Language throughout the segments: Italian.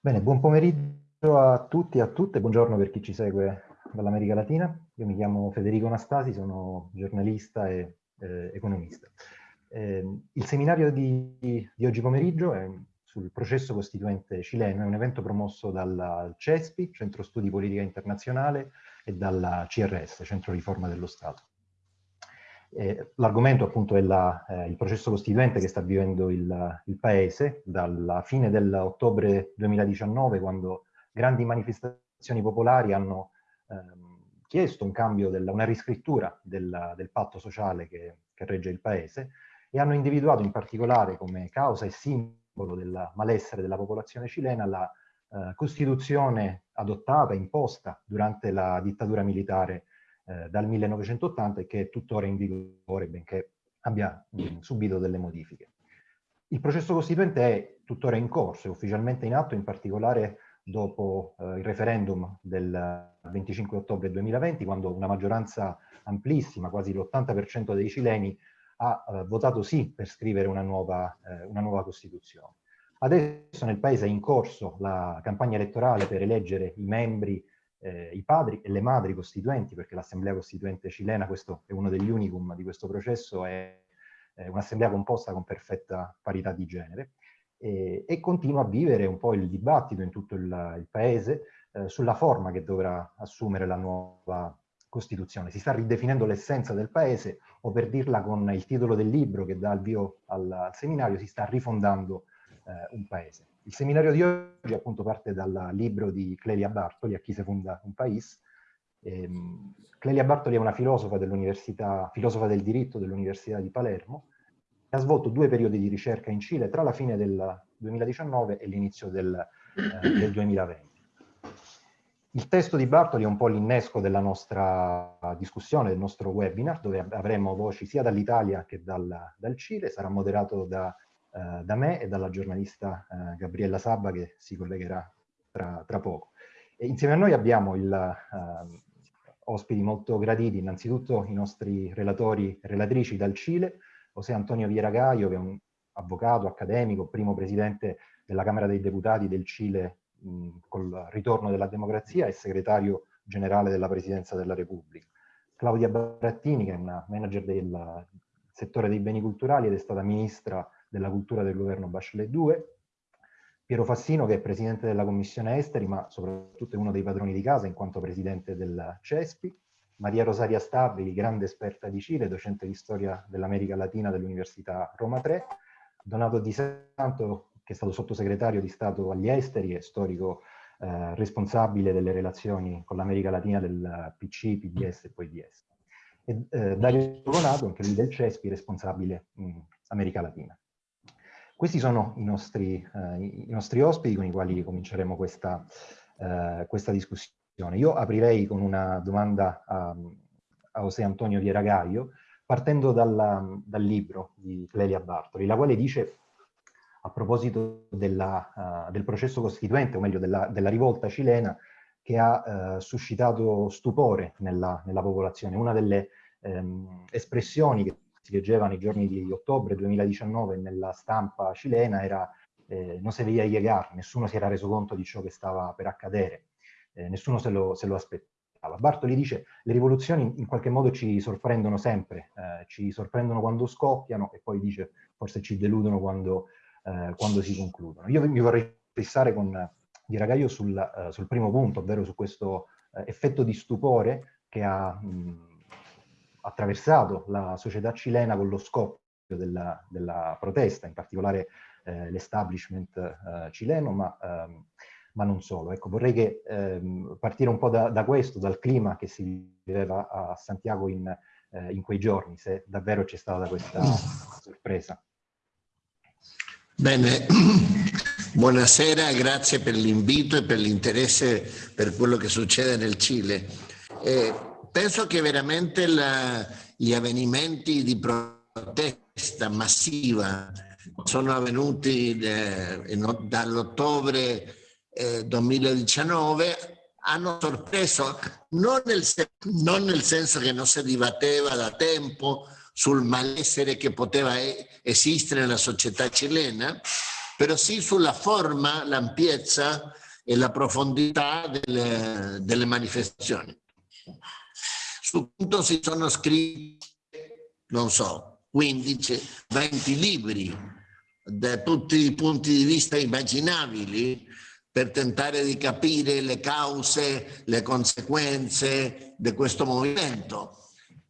Bene, buon pomeriggio a tutti e a tutte, buongiorno per chi ci segue dall'America Latina. Io mi chiamo Federico Anastasi, sono giornalista e eh, economista. Eh, il seminario di, di, oggi pomeriggio è sul processo costituente cileno, è un evento promosso dal CESPI, Centro Studi Politica Internazionale, e dalla CRS, Centro Riforma dello Stato. Eh, L'argomento appunto è la, eh, il processo costituente che sta vivendo il, il Paese dalla fine dell'ottobre 2019 quando grandi manifestazioni popolari hanno ehm, chiesto un cambio, della, una riscrittura del, del patto sociale che, che, regge il Paese e hanno individuato in particolare come causa e simbolo del malessere della popolazione cilena la eh, Costituzione adottata, imposta durante la dittatura militare eh, dal 1980 e che è tuttora in vigore, benché abbia mh, subito delle modifiche. Il processo costituente è tuttora in corso, è ufficialmente in atto, in particolare dopo eh, il referendum del 25 ottobre 2020, quando una maggioranza amplissima, quasi l'80% dei cileni, ha eh, votato sì per scrivere una nuova, eh, una nuova Costituzione. Adesso nel Paese è in corso la campagna elettorale per eleggere i membri eh, i padri e le madri costituenti, perché l'Assemblea Costituente cilena, questo è uno degli unicum di questo processo, è, è un'assemblea composta con perfetta parità di genere, e, e, continua a vivere un po' il dibattito in tutto il, il Paese eh, sulla forma che dovrà assumere la nuova Costituzione. Si sta ridefinendo l'essenza del Paese, o per dirla con il titolo del libro che dà il vio al, al seminario, si sta rifondando eh, un Paese. Il seminario di oggi appunto parte dal libro di Clelia Bartoli, A chi si fonda un paese. Ehm, Clelia Bartoli è una filosofa filosofa del diritto dell'Università di Palermo, e ha svolto due periodi di ricerca in Cile tra la fine del 2019 e l'inizio del, eh, del 2020. Il testo di Bartoli è un po' l'innesco della nostra discussione, del nostro webinar, dove avremo voci sia dall'Italia che dal, dal Cile, sarà moderato da eh, da me e dalla giornalista eh, Gabriella Sabba che si collegherà tra, tra poco. E insieme a noi abbiamo il, eh, ospiti molto graditi, innanzitutto i nostri relatori e relatrici dal Cile, José Antonio Vieragaio che è un avvocato, accademico, primo presidente della Camera dei Deputati del Cile mh, col ritorno della democrazia e segretario generale della Presidenza della Repubblica. Claudia Barattini, che è una manager del settore dei beni culturali ed è stata ministra della cultura del governo Bachelet 2, Piero Fassino che è presidente della commissione esteri ma soprattutto è uno dei padroni di casa in quanto presidente del CESPI, Maria Rosaria Stabili, grande esperta di Cile, docente di storia dell'America Latina dell'Università Roma 3, Donato Di Santo che è stato sottosegretario di Stato agli esteri e storico eh, responsabile delle relazioni con l'America Latina del PC, PDS e poi DS. E eh, Dario Donato, anche lui del CESPI, responsabile in America Latina. Questi sono i nostri, eh, i nostri, ospiti con i quali cominceremo questa, eh, questa, discussione. Io aprirei con una domanda a, a José Antonio Vieragaio, partendo dalla, dal libro di Clelia Bartoli, la quale dice, a proposito della, uh, del processo costituente, o meglio della, della rivolta cilena, che ha uh, suscitato stupore nella, nella, popolazione. Una delle um, espressioni che si leggeva nei giorni di ottobre 2019 nella stampa cilena era eh, non si veía llegar, nessuno si era reso conto di ciò che stava per accadere, eh, nessuno se lo, se lo, aspettava. Bartoli dice le rivoluzioni in qualche modo ci sorprendono sempre, eh, ci sorprendono quando scoppiano e poi dice forse ci deludono quando, eh, quando si concludono. Io mi vorrei fissare con Di Ragaio sul, uh, sul primo punto, ovvero su questo uh, effetto di stupore che ha mh, attraversato la società cilena con lo scoppio della, della protesta, in particolare eh, l'establishment eh, cileno, ma, ehm, ma, non solo. Ecco, vorrei che, ehm, partire un po' da, da, questo, dal clima che si viveva a Santiago in, eh, in quei giorni, se davvero c'è stata questa sorpresa. Bene, buonasera, grazie per l'invito e per l'interesse per quello che succede nel Cile. Eh, penso che veramente la, gli avvenimenti di protesta massiva sono avvenuti eh, dall'ottobre eh, 2019 hanno sorpreso non nel, non nel, senso che non si dibatteva da tempo sul malessere che poteva esistere nella società cilena, però sì sulla forma, l'ampiezza e la profondità delle, delle manifestazioni. Sul punto si sono scritti, non so, 15, 20 libri da tutti i punti di vista immaginabili per tentare di capire le cause, le conseguenze di questo movimento.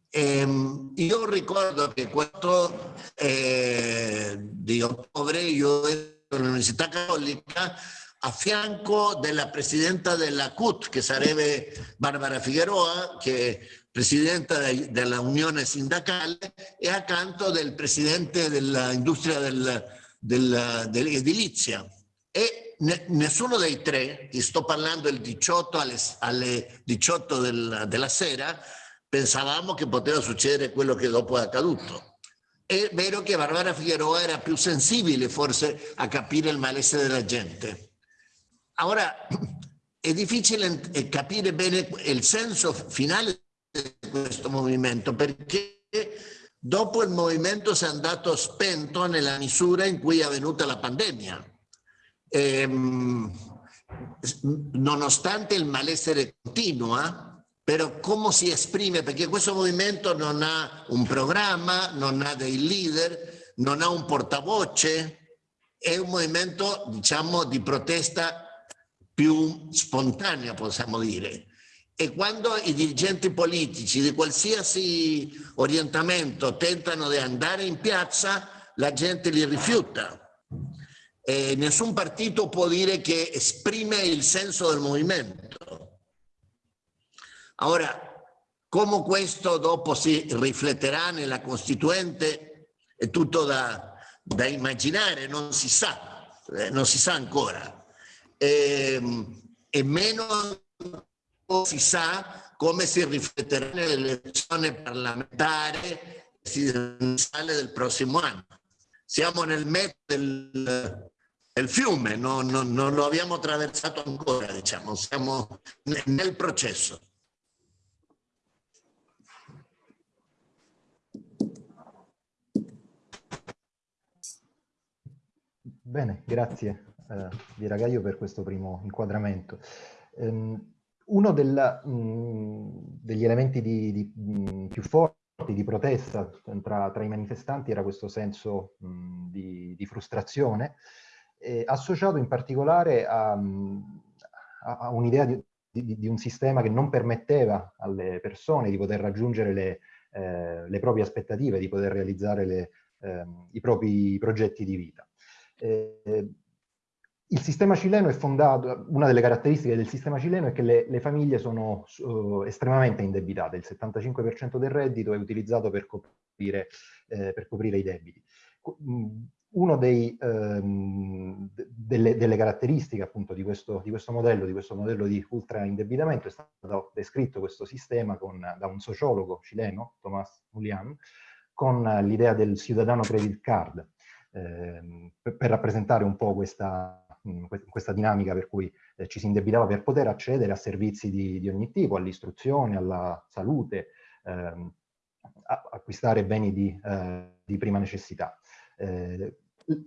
E ehm, io ricordo che quando eh, di ottobre io ero all'Università Cattolica a fianco della presidenta della CUT, che sarebbe Barbara Figueroa, che presidenta della Unione Sindacale, e accanto del presidente dell'industria del, del, dell'edilizia. E ne, nessuno dei tre, sto parlando il 18 alle, alle 18 del, della sera, pensavamo che poteva succedere quello che dopo è accaduto. È vero che Barbara Figueroa era più sensibile forse a capire il malessere della gente. Ora, è difficile capire bene il senso finale questo movimento perché dopo il movimento si è andato spento nella misura in cui è venuta la pandemia. E, ehm, nonostante il malessere continua, però come si esprime? Perché questo movimento non ha un programma, non ha dei leader, non ha un portavoce, è un movimento diciamo di protesta più spontanea possiamo dire. E quando i dirigenti politici di qualsiasi orientamento tentano di andare in piazza, la gente li rifiuta. E nessun partito può dire che esprime il senso del movimento. Ora, come questo dopo si rifletterà nella Costituente è tutto da, da immaginare, non si sa, eh, non si sa ancora. E, ehm, e meno si sa come si rifletterà nell'elezione parlamentare presidenziale del prossimo anno. Siamo nel mezzo del, del fiume, non, non, non, lo abbiamo attraversato ancora, diciamo, siamo nel processo. Bene, grazie eh, di Ragaio per questo primo inquadramento. Um, uno del, mh, degli elementi di, di, mh, più forti di protesta tra, tra, i manifestanti era questo senso mh, di, di, frustrazione, eh, associato in particolare a, a, un'idea di, di, un sistema che non permetteva alle persone di poter raggiungere le, eh, le proprie aspettative, di poter realizzare le, eh, i propri progetti di vita. Eh, il sistema cileno è fondato, una delle caratteristiche del sistema cileno è che le, le famiglie sono uh, estremamente indebitate, il 75% del reddito è utilizzato per coprire, eh, per coprire i debiti. Una ehm, delle, delle, caratteristiche appunto di questo, di questo, modello, di questo modello di ultra indebitamento è stato descritto questo sistema con, da un sociologo cileno, Tomás Mulian, con l'idea del ciudadano credit card, Ehm, per, per, rappresentare un po' questa, questa dinamica per cui eh, ci si indebitava per poter accedere a servizi di, di ogni tipo, all'istruzione, alla salute, ehm, acquistare beni di, eh, di prima necessità. Eh,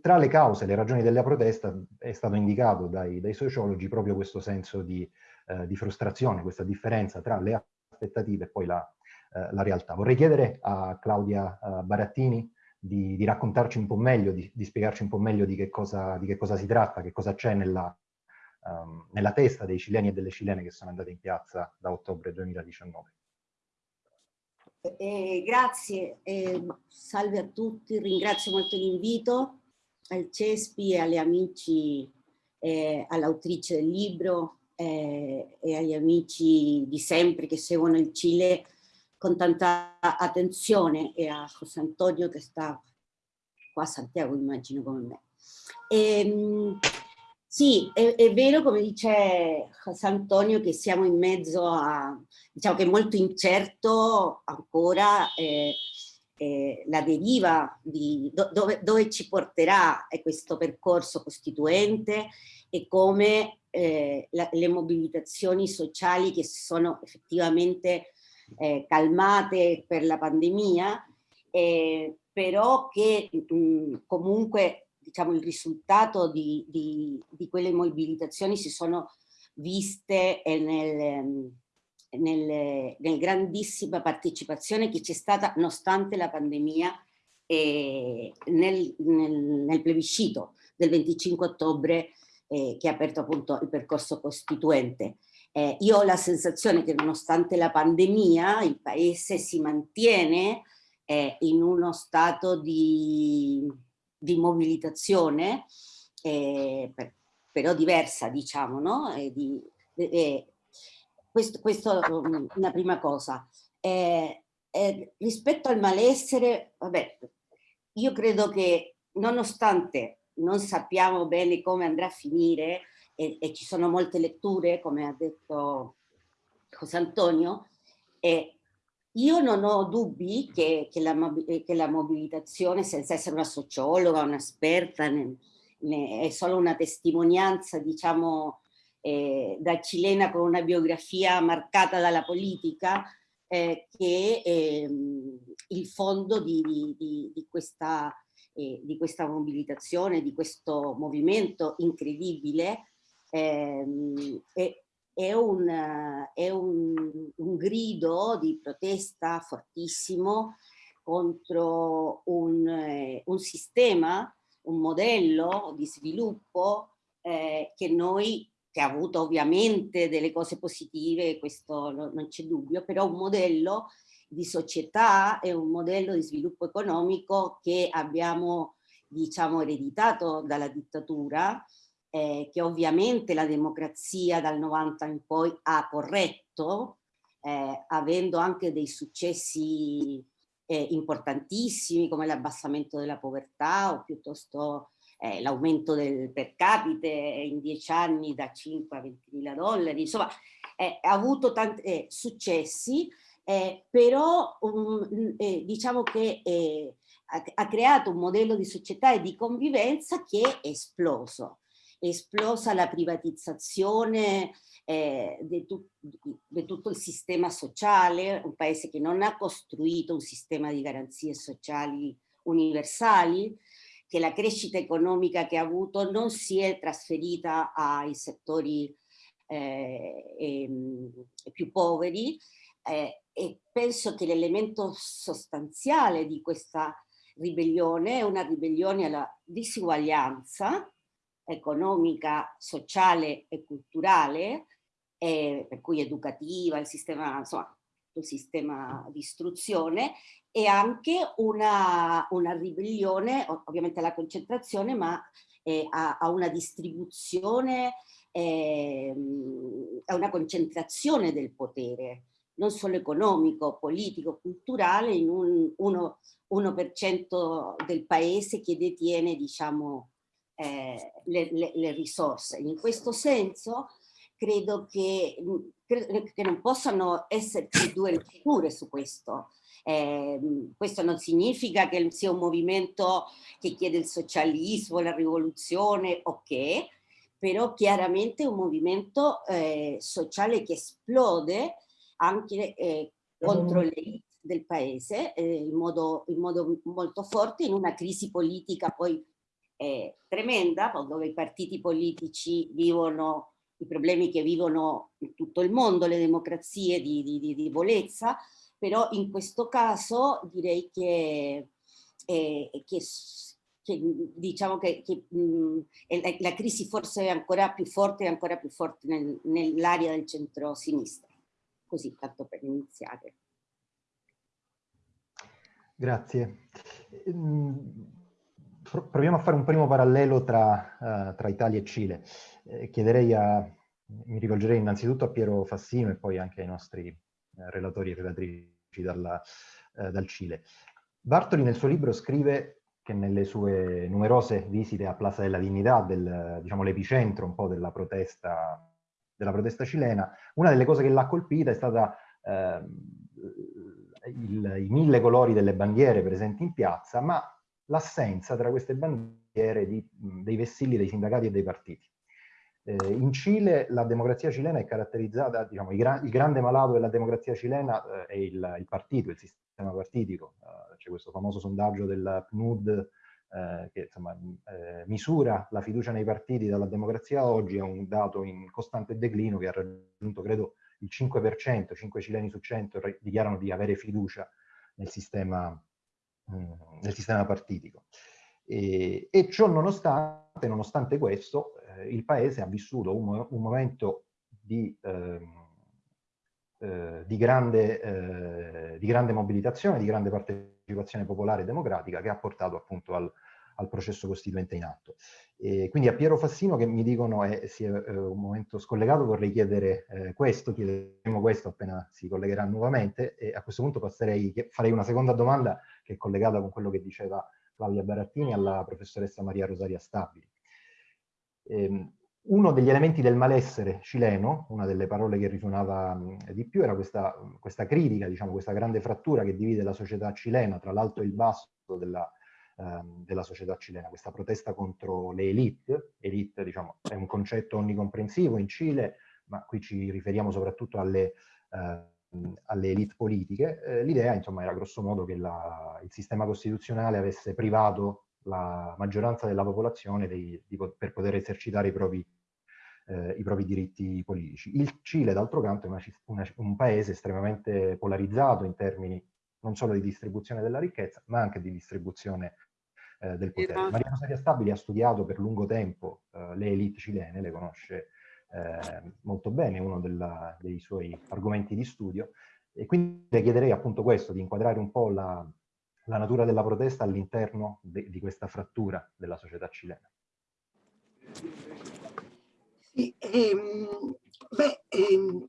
tra le cause, le ragioni della protesta è stato indicato dai, dai sociologi proprio questo senso di, eh, di, frustrazione, questa differenza tra le aspettative e poi la, eh, la realtà. Vorrei chiedere a Claudia uh, Barattini di, di, raccontarci un po' meglio, di, di, spiegarci un po' meglio di che cosa, di che cosa si tratta, che cosa c'è nella, um, nella testa dei cileni e delle cilene che sono andate in piazza da ottobre 2019. Eh, grazie, eh, salve a tutti, ringrazio molto l'invito al CESPI e alle amici, eh, all'autrice del libro eh, e agli amici di sempre che seguono il Cile con tanta attenzione e a José Antonio che sta qua a Santiago immagino come me. E, ehm, sì, è, è, vero come dice José Antonio che siamo in mezzo a, diciamo che è molto incerto ancora eh, eh, la deriva di do, dove, dove, ci porterà questo percorso costituente e come eh, la, le mobilitazioni sociali che sono effettivamente eh, calmate per la pandemia, eh, però che mh, comunque diciamo, il risultato di, di, di, quelle mobilitazioni si sono viste nel, nel, nel grandissima partecipazione che c'è stata nonostante la pandemia e nel, nel, nel plebiscito del 25 ottobre eh, che ha aperto appunto il percorso costituente. Eh, io ho la sensazione che nonostante la pandemia il paese si mantiene eh, in uno stato di, di mobilitazione, eh, per, però diversa diciamo, no? Di, questo, questo um, una prima cosa. rispetto al malessere, vabbè, io credo che nonostante non sappiamo bene come andrà a finire e, e ci sono molte letture, come ha detto José Antonio, e io non ho dubbi che, che, la, che, la, mobilitazione, senza essere una sociologa, un'esperta, è solo una testimonianza, diciamo, eh, da cilena con una biografia marcata dalla politica, eh, che eh, il fondo di, di, di, questa, eh, di, questa, mobilitazione, di questo movimento incredibile, ehm, è, è, un, è un, un, grido di protesta fortissimo contro un, eh, un sistema, un modello di sviluppo eh, che noi che ha avuto ovviamente delle cose positive, questo non c'è dubbio, però un modello di società e un modello di sviluppo economico che abbiamo diciamo ereditato dalla dittatura, eh, che ovviamente la democrazia dal 90 in poi ha corretto, eh, avendo anche dei successi eh, importantissimi come l'abbassamento della povertà o piuttosto eh, l'aumento del per capite in dieci anni da 5 a 20 mila dollari, insomma eh, ha avuto tanti eh, successi, però um, diciamo che ha, creato un modello di società e di convivenza che è esploso. Esplosa la privatizzazione di, tu, tutto il sistema sociale, un paese che non ha costruito un sistema di garanzie sociali universali, che la crescita economica che ha avuto non si è trasferita ai settori eh, eh, più poveri eh, e penso che l'elemento sostanziale di questa ribellione è una ribellione alla disuguaglianza economica, sociale e culturale, per cui educativa, il sistema, insomma, il sistema di istruzione e anche una, una ribellione, ovviamente alla concentrazione, ma eh, a, a, una distribuzione, eh, a una concentrazione del potere, non solo economico, politico, culturale, in un 1%, del paese che detiene diciamo, eh, le, le, le risorse. In questo senso credo che, credo che non possano esserci due letture su questo. Eh, questo non significa che sia un movimento che chiede il socialismo, la rivoluzione, ok, però chiaramente è un movimento eh, sociale che esplode anche eh, contro le del paese eh, in modo, in, modo, molto forte in una crisi politica poi eh, tremenda dove i partiti politici vivono i problemi che vivono in tutto il mondo le democrazie di, di, di debolezza però in questo caso direi che, eh, che, che diciamo che, che mh, la, la, crisi forse è ancora più forte e ancora più forte nel, nell'area del centro-sinistra. Così, tanto per iniziare. Grazie. Ehm, proviamo a fare un primo parallelo tra, uh, tra Italia e Cile. Eh, chiederei a, mi rivolgerei innanzitutto a Piero Fassino e poi anche ai nostri eh, relatori e relatrici dalla, eh, dal Cile. Bartoli nel suo libro scrive che nelle sue numerose visite a Plaza della Dignità, del, diciamo l'epicentro un po' della protesta, della protesta cilena, una delle cose che l'ha colpita è stata eh, il, i mille colori delle bandiere presenti in piazza, ma l'assenza tra queste bandiere di, dei vessilli dei sindacati e dei partiti. Eh, in Cile la democrazia cilena è caratterizzata, diciamo, il, gra il grande malato della democrazia cilena eh, è il, il, partito, il sistema partitico. Uh, C'è questo famoso sondaggio del PNUD eh, che insomma, eh, misura la fiducia nei partiti dalla democrazia oggi, è un dato in costante declino che ha raggiunto, credo, il 5%, 5 cileni su 100 dichiarano di avere fiducia nel sistema, mm, nel sistema partitico. E, e, ciò nonostante, nonostante questo, eh, il Paese ha vissuto un, un momento di, ehm, eh, di, grande, eh, di, grande, mobilitazione, di grande partecipazione popolare e democratica che ha portato appunto al, al processo costituente in atto. E quindi a Piero Fassino che mi dicono è, sì, è un momento scollegato vorrei chiedere eh, questo, chiederemo questo appena si collegherà nuovamente e a questo punto passerei, farei una seconda domanda che è collegata con quello che diceva Claudia Barattini alla professoressa Maria Rosaria Stabili. Ehm, uno degli elementi del malessere cileno, una delle parole che risuonava di più, era questa, questa critica, diciamo, questa grande frattura che divide la società cilena tra l'alto e il basso della, ehm, della società cilena, questa protesta contro le elite, elite diciamo, è un concetto onnicomprensivo in Cile, ma qui ci riferiamo soprattutto alle, eh, alle elite politiche. Eh, L'idea insomma era grosso modo che la, il sistema costituzionale avesse privato la maggioranza della popolazione dei, di, per poter esercitare i propri, eh, i propri, diritti politici. Il Cile, d'altro canto, è una, una, un paese estremamente polarizzato in termini non solo di distribuzione della ricchezza, ma anche di distribuzione eh, del potere. Maria Rosaria Stabili ha studiato per lungo tempo eh, le elite cilene, le conosce eh, molto bene, uno della, dei suoi argomenti di studio, e quindi le chiederei appunto questo, di inquadrare un po' la, la natura della protesta all'interno di questa frattura della società cilena. Sì, ehm, beh, ehm,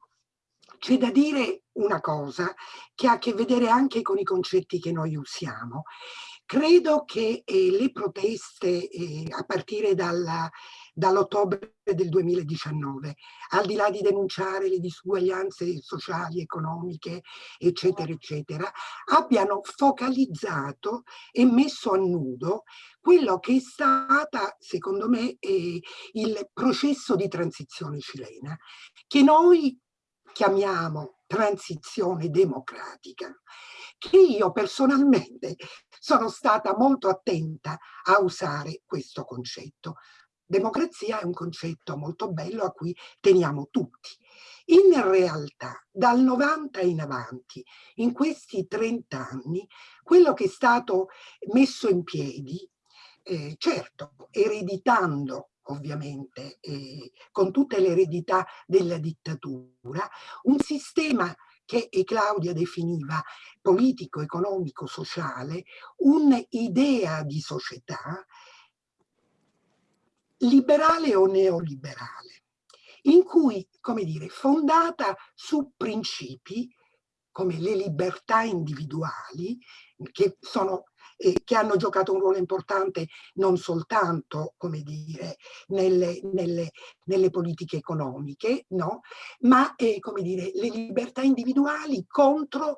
c'è da dire una cosa che ha a che vedere anche con i concetti che noi usiamo. Credo che eh, le proteste eh, a partire dall'ottobre del 2019, al di là di denunciare le disuguaglianze sociali, economiche, eccetera, eccetera, abbiano focalizzato e messo a nudo quello che è stata, secondo me, eh, il processo di transizione cilena, che noi chiamiamo transizione democratica, che io personalmente sono stata molto attenta a usare questo concetto. Democrazia è un concetto molto bello a cui teniamo tutti. In realtà, dal 90 in avanti, in questi 30 anni, quello che è stato messo in piedi, eh, certo, ereditando ovviamente, eh, con tutte le eredità della dittatura, un sistema che Claudia definiva politico, economico, sociale, un'idea di società liberale o neoliberale, in cui, come dire, fondata su principi come le libertà individuali, che sono eh, che hanno giocato un ruolo importante non soltanto, come dire, nelle, nelle, nelle politiche economiche, no? ma eh, come dire, le libertà individuali contro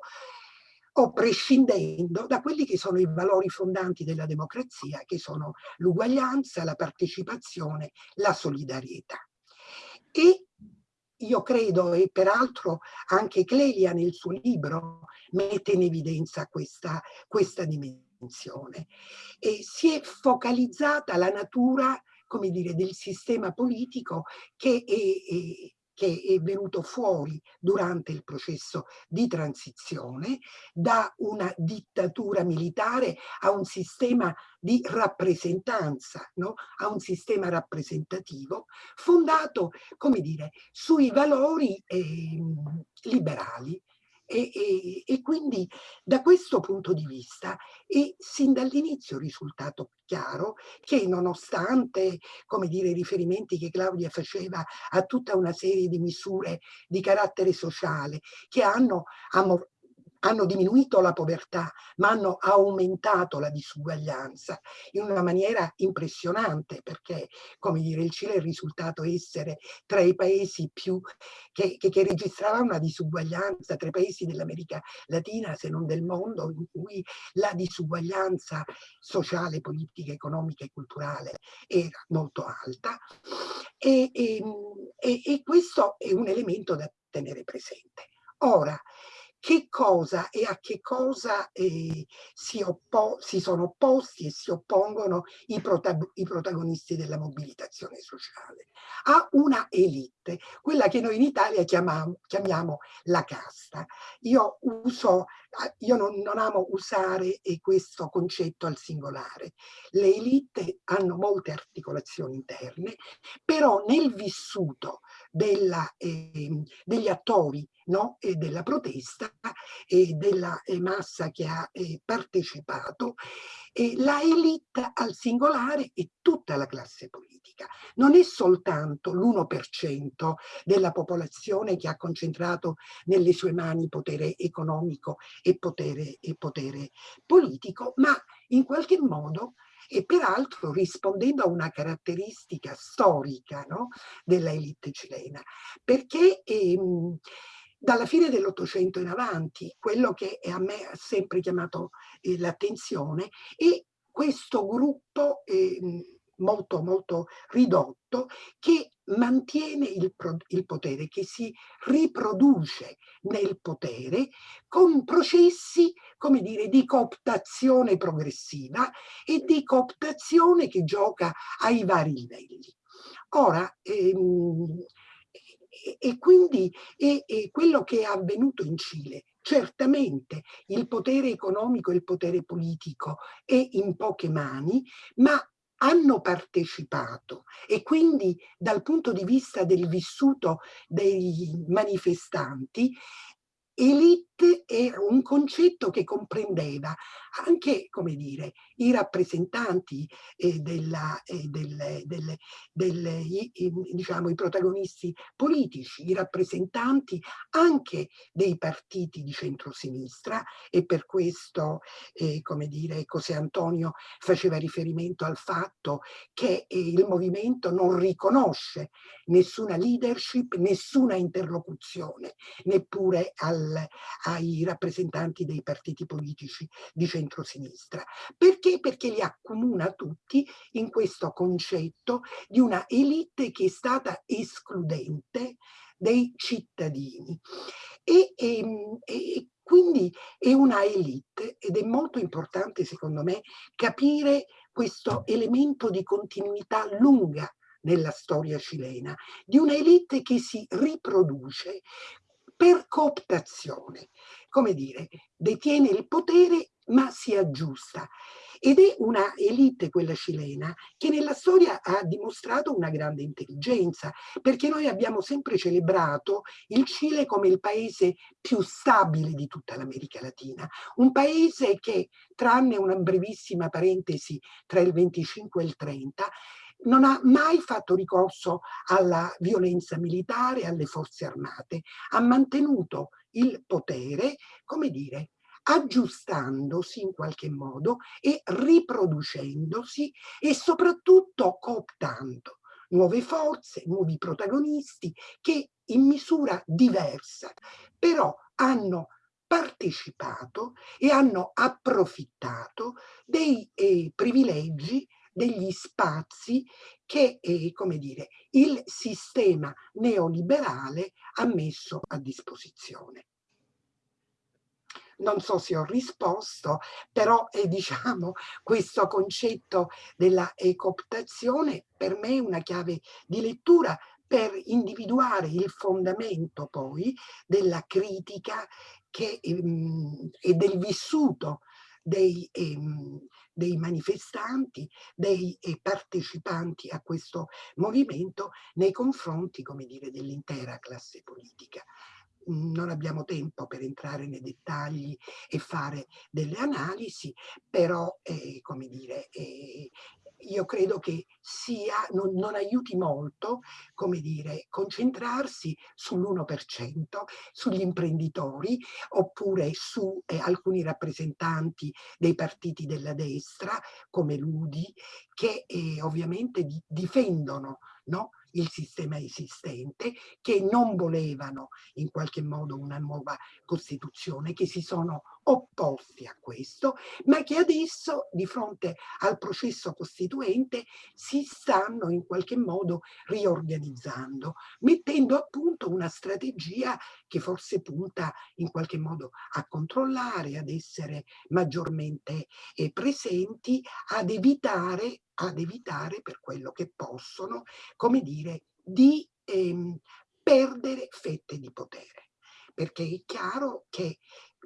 o prescindendo da quelli che sono i valori fondanti della democrazia, che sono l'uguaglianza, la partecipazione, la solidarietà. E io credo, e peraltro anche Clelia nel suo libro mette in evidenza questa, questa dimensione attenzione e si è focalizzata la natura come dire, del sistema politico che è, è, che è venuto fuori durante il processo di transizione da una dittatura militare a un sistema di rappresentanza, no? a un sistema rappresentativo fondato, come dire, sui valori eh, liberali e, e, e, quindi da questo punto di vista è sin dall'inizio risultato chiaro che nonostante come dire, i riferimenti che Claudia faceva a tutta una serie di misure di carattere sociale che hanno hanno diminuito la povertà, ma hanno aumentato la disuguaglianza in una maniera impressionante, perché, come dire, il Cile è risultato essere tra i paesi più che, che, che registravano una disuguaglianza, tra i paesi dell'America Latina, se non del mondo, in cui la disuguaglianza sociale, politica, economica e culturale era molto alta. E, e, e questo è un elemento da tenere presente. Ora, che cosa e a che cosa eh, si, si, sono opposti e si oppongono i, protag i protagonisti della mobilitazione sociale. A una elite, quella che noi in Italia chiamiamo la casta. Io, uso, io non, non amo usare eh, questo concetto al singolare. Le elite hanno molte articolazioni interne, però nel vissuto della, eh, degli attori no? e della protesta e della eh, massa che ha eh, partecipato, e la elite al singolare e tutta la classe politica. Non è soltanto l'1% della popolazione che ha concentrato nelle sue mani potere economico e potere, e potere politico, ma in qualche modo e peraltro rispondendo a una caratteristica storica no, della elite cilena, perché ehm, dalla fine dell'Ottocento in avanti, quello che a me ha sempre chiamato eh, l'attenzione è questo gruppo eh, molto molto ridotto che mantiene il, il, potere, che si riproduce nel potere con processi, come dire, di cooptazione progressiva e di cooptazione che gioca ai vari livelli. Ora, ehm, e, quindi è, è quello che è avvenuto in Cile. Certamente il potere economico e il potere politico è in poche mani, ma hanno partecipato e quindi dal punto di vista del vissuto dei manifestanti elite era un concetto che comprendeva anche, come dire, i rappresentanti eh, della, eh, del, del, del, i, diciamo, i protagonisti politici, i rappresentanti anche dei partiti di centrosinistra e per questo, eh, come dire, José Antonio faceva riferimento al fatto che eh, il movimento non riconosce nessuna leadership, nessuna interlocuzione, neppure al, ai rappresentanti dei partiti politici di centrosinistra. Perché? Perché li accomuna tutti in questo concetto di una elite che è stata escludente dei cittadini. E, e, ehm, e, quindi è una elite ed è molto importante secondo me capire questo elemento di continuità lunga nella storia cilena, di una elite che si riproduce per cooptazione, come dire, detiene il potere ma si aggiusta. Ed è una elite, quella cilena, che nella storia ha dimostrato una grande intelligenza, perché noi abbiamo sempre celebrato il Cile come il paese più stabile di tutta l'America Latina, un paese che, tranne una brevissima parentesi tra il 25 e il 30, non ha mai fatto ricorso alla violenza militare, alle forze armate, ha mantenuto il potere, come dire, aggiustandosi in qualche modo e riproducendosi e soprattutto cooptando nuove forze, nuovi protagonisti che in misura diversa però hanno partecipato e hanno approfittato dei eh, privilegi degli spazi che, eh, come dire, il sistema neoliberale ha messo a disposizione. Non so se ho risposto, però è, diciamo, questo concetto della cooptazione per me è una chiave di lettura per individuare il fondamento poi della critica che, ehm, e del vissuto dei, ehm, dei manifestanti, dei eh, partecipanti a questo movimento nei confronti, come dire, dell'intera classe politica. Non abbiamo tempo per entrare nei dettagli e fare delle analisi, però, eh, come dire, eh, io credo che sia, non, non, aiuti molto, come dire, concentrarsi sull'1%, sugli imprenditori, oppure su eh, alcuni rappresentanti dei partiti della destra, come l'UDI, che eh, ovviamente di, difendono no, il sistema esistente, che non volevano in qualche modo una nuova Costituzione, che si sono opposti a questo, ma che adesso di fronte al processo costituente si stanno in qualche modo riorganizzando, mettendo a punto una strategia che forse punta in qualche modo a controllare, ad essere maggiormente eh, presenti, ad evitare, ad evitare per quello che possono, come dire, di ehm, perdere fette di potere. Perché è chiaro che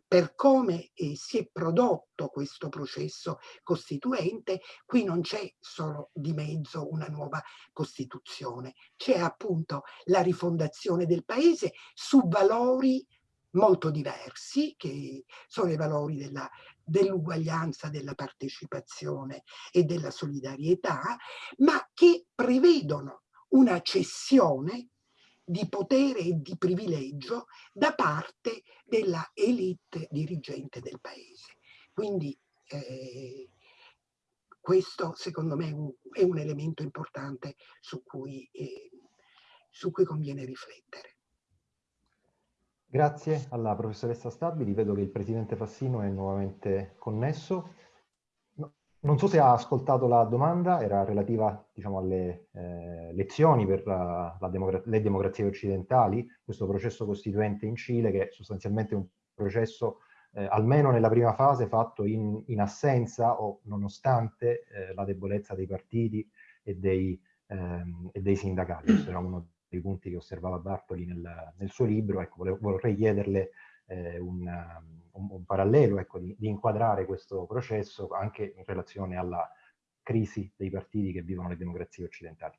per come eh, si è prodotto questo processo costituente, qui non c'è solo di mezzo una nuova Costituzione, c'è appunto la rifondazione del paese su valori molto diversi, che sono i valori dell'uguaglianza, dell della partecipazione e della solidarietà, ma che prevedono una cessione di potere e di privilegio da parte della elite dirigente del paese. Quindi eh, questo secondo me è un, è un, elemento importante su cui, eh, su cui conviene riflettere. Grazie alla professoressa Stabili, vedo che il presidente Fassino è nuovamente connesso. Non so se ha ascoltato la domanda, era relativa diciamo, alle eh, lezioni per la, la democra le democrazie occidentali, questo processo costituente in Cile che è sostanzialmente un processo, eh, almeno nella prima fase, fatto in, in assenza o nonostante eh, la debolezza dei partiti e dei, ehm, e dei sindacati. Era uno dei punti che osservava Bartoli nel, nel suo libro. Ecco, vorrei chiederle eh, un, un, un, parallelo, ecco, di, di, inquadrare questo processo anche in relazione alla crisi dei partiti che vivono le democrazie occidentali.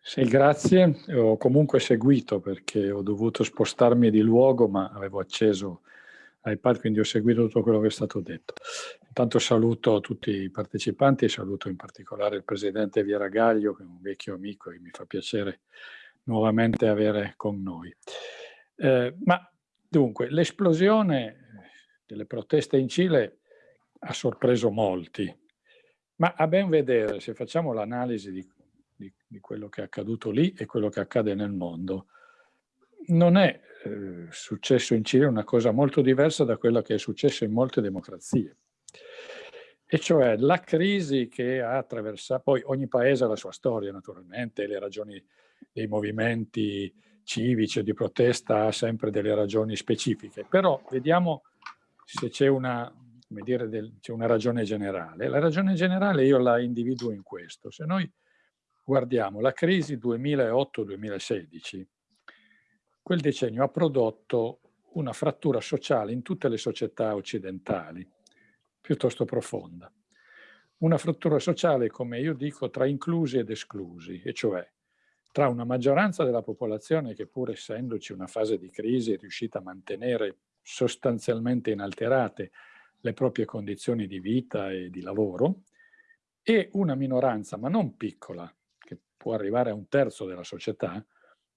Sì, grazie. Ho comunque seguito perché ho dovuto spostarmi di luogo, ma avevo acceso iPad, quindi ho seguito tutto quello che è stato detto. Intanto saluto tutti i partecipanti saluto in particolare il presidente Gaglio, che è un vecchio amico e mi fa piacere nuovamente avere con noi. Eh, ma Dunque, l'esplosione delle proteste in Cile ha sorpreso molti, ma a ben vedere, se facciamo l'analisi di, di, di, quello che è accaduto lì e quello che accade nel mondo, non è eh, successo in Cile una cosa molto diversa da quella che è successo in molte democrazie. E cioè la crisi che ha attraversato, poi ogni paese ha la sua storia naturalmente, le ragioni dei movimenti civici o di protesta ha sempre delle ragioni specifiche, però vediamo se c'è una, una ragione generale. La ragione generale io la individuo in questo. Se noi guardiamo la crisi 2008-2016, quel decennio ha prodotto una frattura sociale in tutte le società occidentali, piuttosto profonda. Una frattura sociale, come io dico, tra inclusi ed esclusi, e cioè tra una maggioranza della popolazione che pur essendoci una fase di crisi è riuscita a mantenere sostanzialmente inalterate le proprie condizioni di vita e di lavoro, e una minoranza, ma non piccola, che può arrivare a un terzo della società,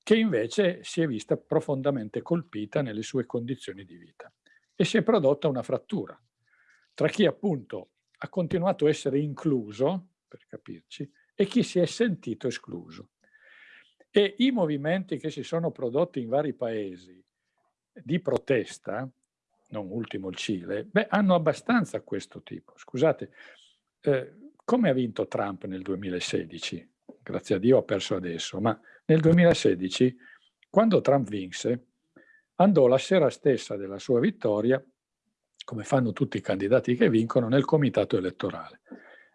che invece si è vista profondamente colpita nelle sue condizioni di vita. E si è prodotta una frattura tra chi appunto ha continuato a essere incluso, per capirci, e chi si è sentito escluso. E i movimenti che si sono prodotti in vari paesi di protesta, non ultimo il Cile, beh, hanno abbastanza questo tipo. Scusate, eh, come ha vinto Trump nel 2016? Grazie a Dio ha perso adesso, ma nel 2016, quando Trump vinse, andò la sera stessa della sua vittoria, come fanno tutti i candidati che vincono, nel comitato elettorale,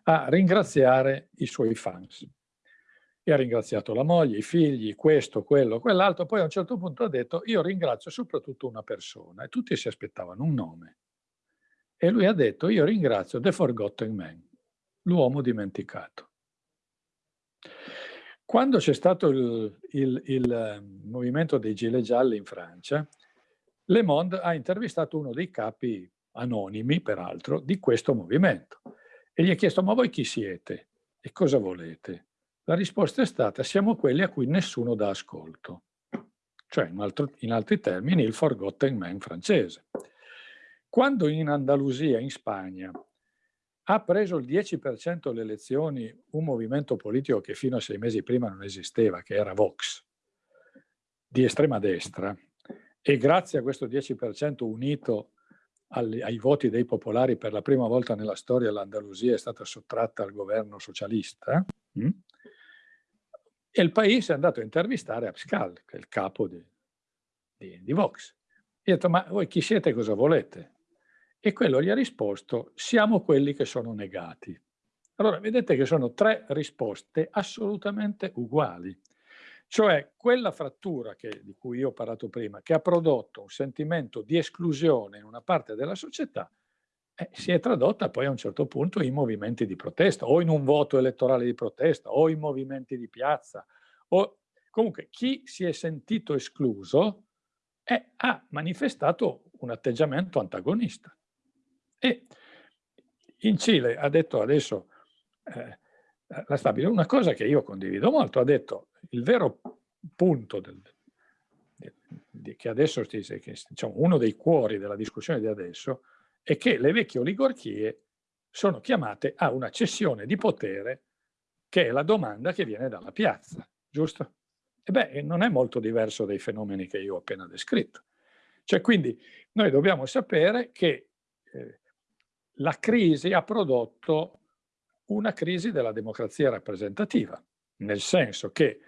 a ringraziare i suoi fans e ha ringraziato la moglie, i figli, questo, quello, quell'altro, poi a un certo punto ha detto io ringrazio soprattutto una persona e tutti si aspettavano un nome. E lui ha detto io ringrazio The Forgotten Man, l'uomo dimenticato. Quando c'è stato il, il, il, ehm, movimento dei gilet gialli in Francia, Le Monde ha intervistato uno dei capi anonimi, peraltro, di questo movimento e gli ha chiesto ma voi chi siete e cosa volete? La risposta è stata siamo quelli a cui nessuno dà ascolto, cioè in, altro, in altri termini il forgotten man francese. Quando in Andalusia, in Spagna, ha preso il 10% delle elezioni un movimento politico che fino a sei mesi prima non esisteva, che era Vox, di estrema destra, e grazie a questo 10% unito ai, voti dei popolari per la prima volta nella storia l'Andalusia è stata sottratta al governo socialista, mh? e il paese è andato a intervistare Abscal, che è il capo di, di, di Vox. E ha detto, ma voi chi siete e cosa volete? E quello gli ha risposto, siamo quelli che sono negati. Allora, vedete che sono tre risposte assolutamente uguali. Cioè, quella frattura che, di cui io ho parlato prima, che ha prodotto un sentimento di esclusione in una parte della società, eh, si è tradotta poi a un certo punto in movimenti di protesta, o in un voto elettorale di protesta, o in movimenti di piazza. O... Comunque, chi si è sentito escluso eh, ha manifestato un atteggiamento antagonista. E in Cile ha detto adesso eh, la stabile una cosa che io condivido molto, ha detto il vero punto del, di, di, che adesso che, diciamo, uno dei cuori della discussione di adesso è che le vecchie oligarchie sono chiamate a una cessione di potere che è la domanda che viene dalla piazza, giusto? E beh, non è molto diverso dai fenomeni che io ho appena descritto. Cioè, quindi noi dobbiamo sapere che eh, la crisi ha prodotto una crisi della democrazia rappresentativa, nel senso che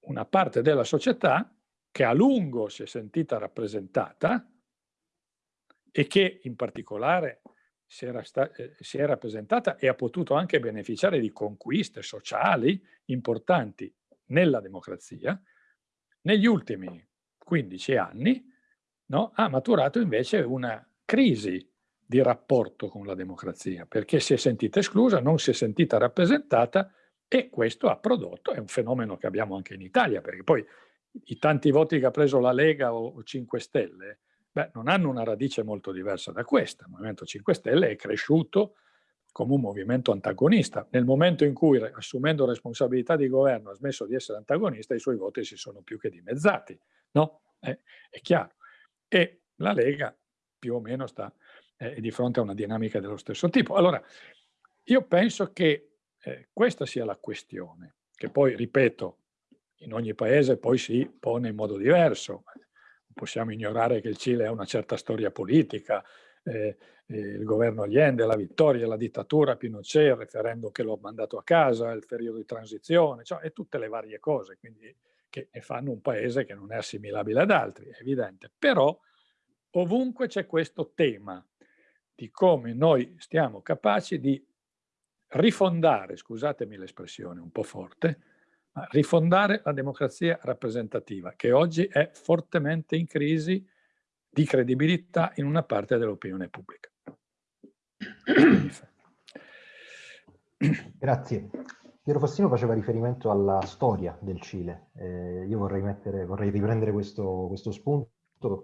una parte della società che a lungo si è sentita rappresentata e che in particolare si era, eh, si è rappresentata e ha potuto anche beneficiare di conquiste sociali importanti nella democrazia, negli ultimi 15 anni no, ha maturato invece una crisi di rapporto con la democrazia, perché si è sentita esclusa, non si è sentita rappresentata e questo ha prodotto, è un fenomeno che abbiamo anche in Italia, perché poi i tanti voti che ha preso la Lega o 5 Stelle, beh, non hanno una radice molto diversa da questa. Il Movimento 5 Stelle è cresciuto come un movimento antagonista. Nel momento in cui, assumendo responsabilità di governo, ha smesso di essere antagonista, i suoi voti si sono più che dimezzati, no? Eh, è chiaro. E la Lega più o meno sta eh, di fronte a una dinamica dello stesso tipo. Allora, io penso che eh, questa sia la questione, che poi, ripeto, in ogni paese poi si pone in modo diverso. Possiamo ignorare che il Cile ha una certa storia politica, eh, il governo Allende, la vittoria, la dittatura, Pinochet, il referendum che lo ha mandato a casa, il periodo di transizione, cioè, e tutte le varie cose, quindi che fanno un paese che non è assimilabile ad altri, è evidente. Però ovunque c'è questo tema di come noi stiamo capaci di rifondare, scusatemi l'espressione un po' forte, ma rifondare la democrazia rappresentativa, che oggi è fortemente in crisi di credibilità in una parte dell'opinione pubblica. Grazie. Piero Fassino faceva riferimento alla storia del Cile. Eh, io vorrei, mettere, vorrei riprendere questo, questo spunto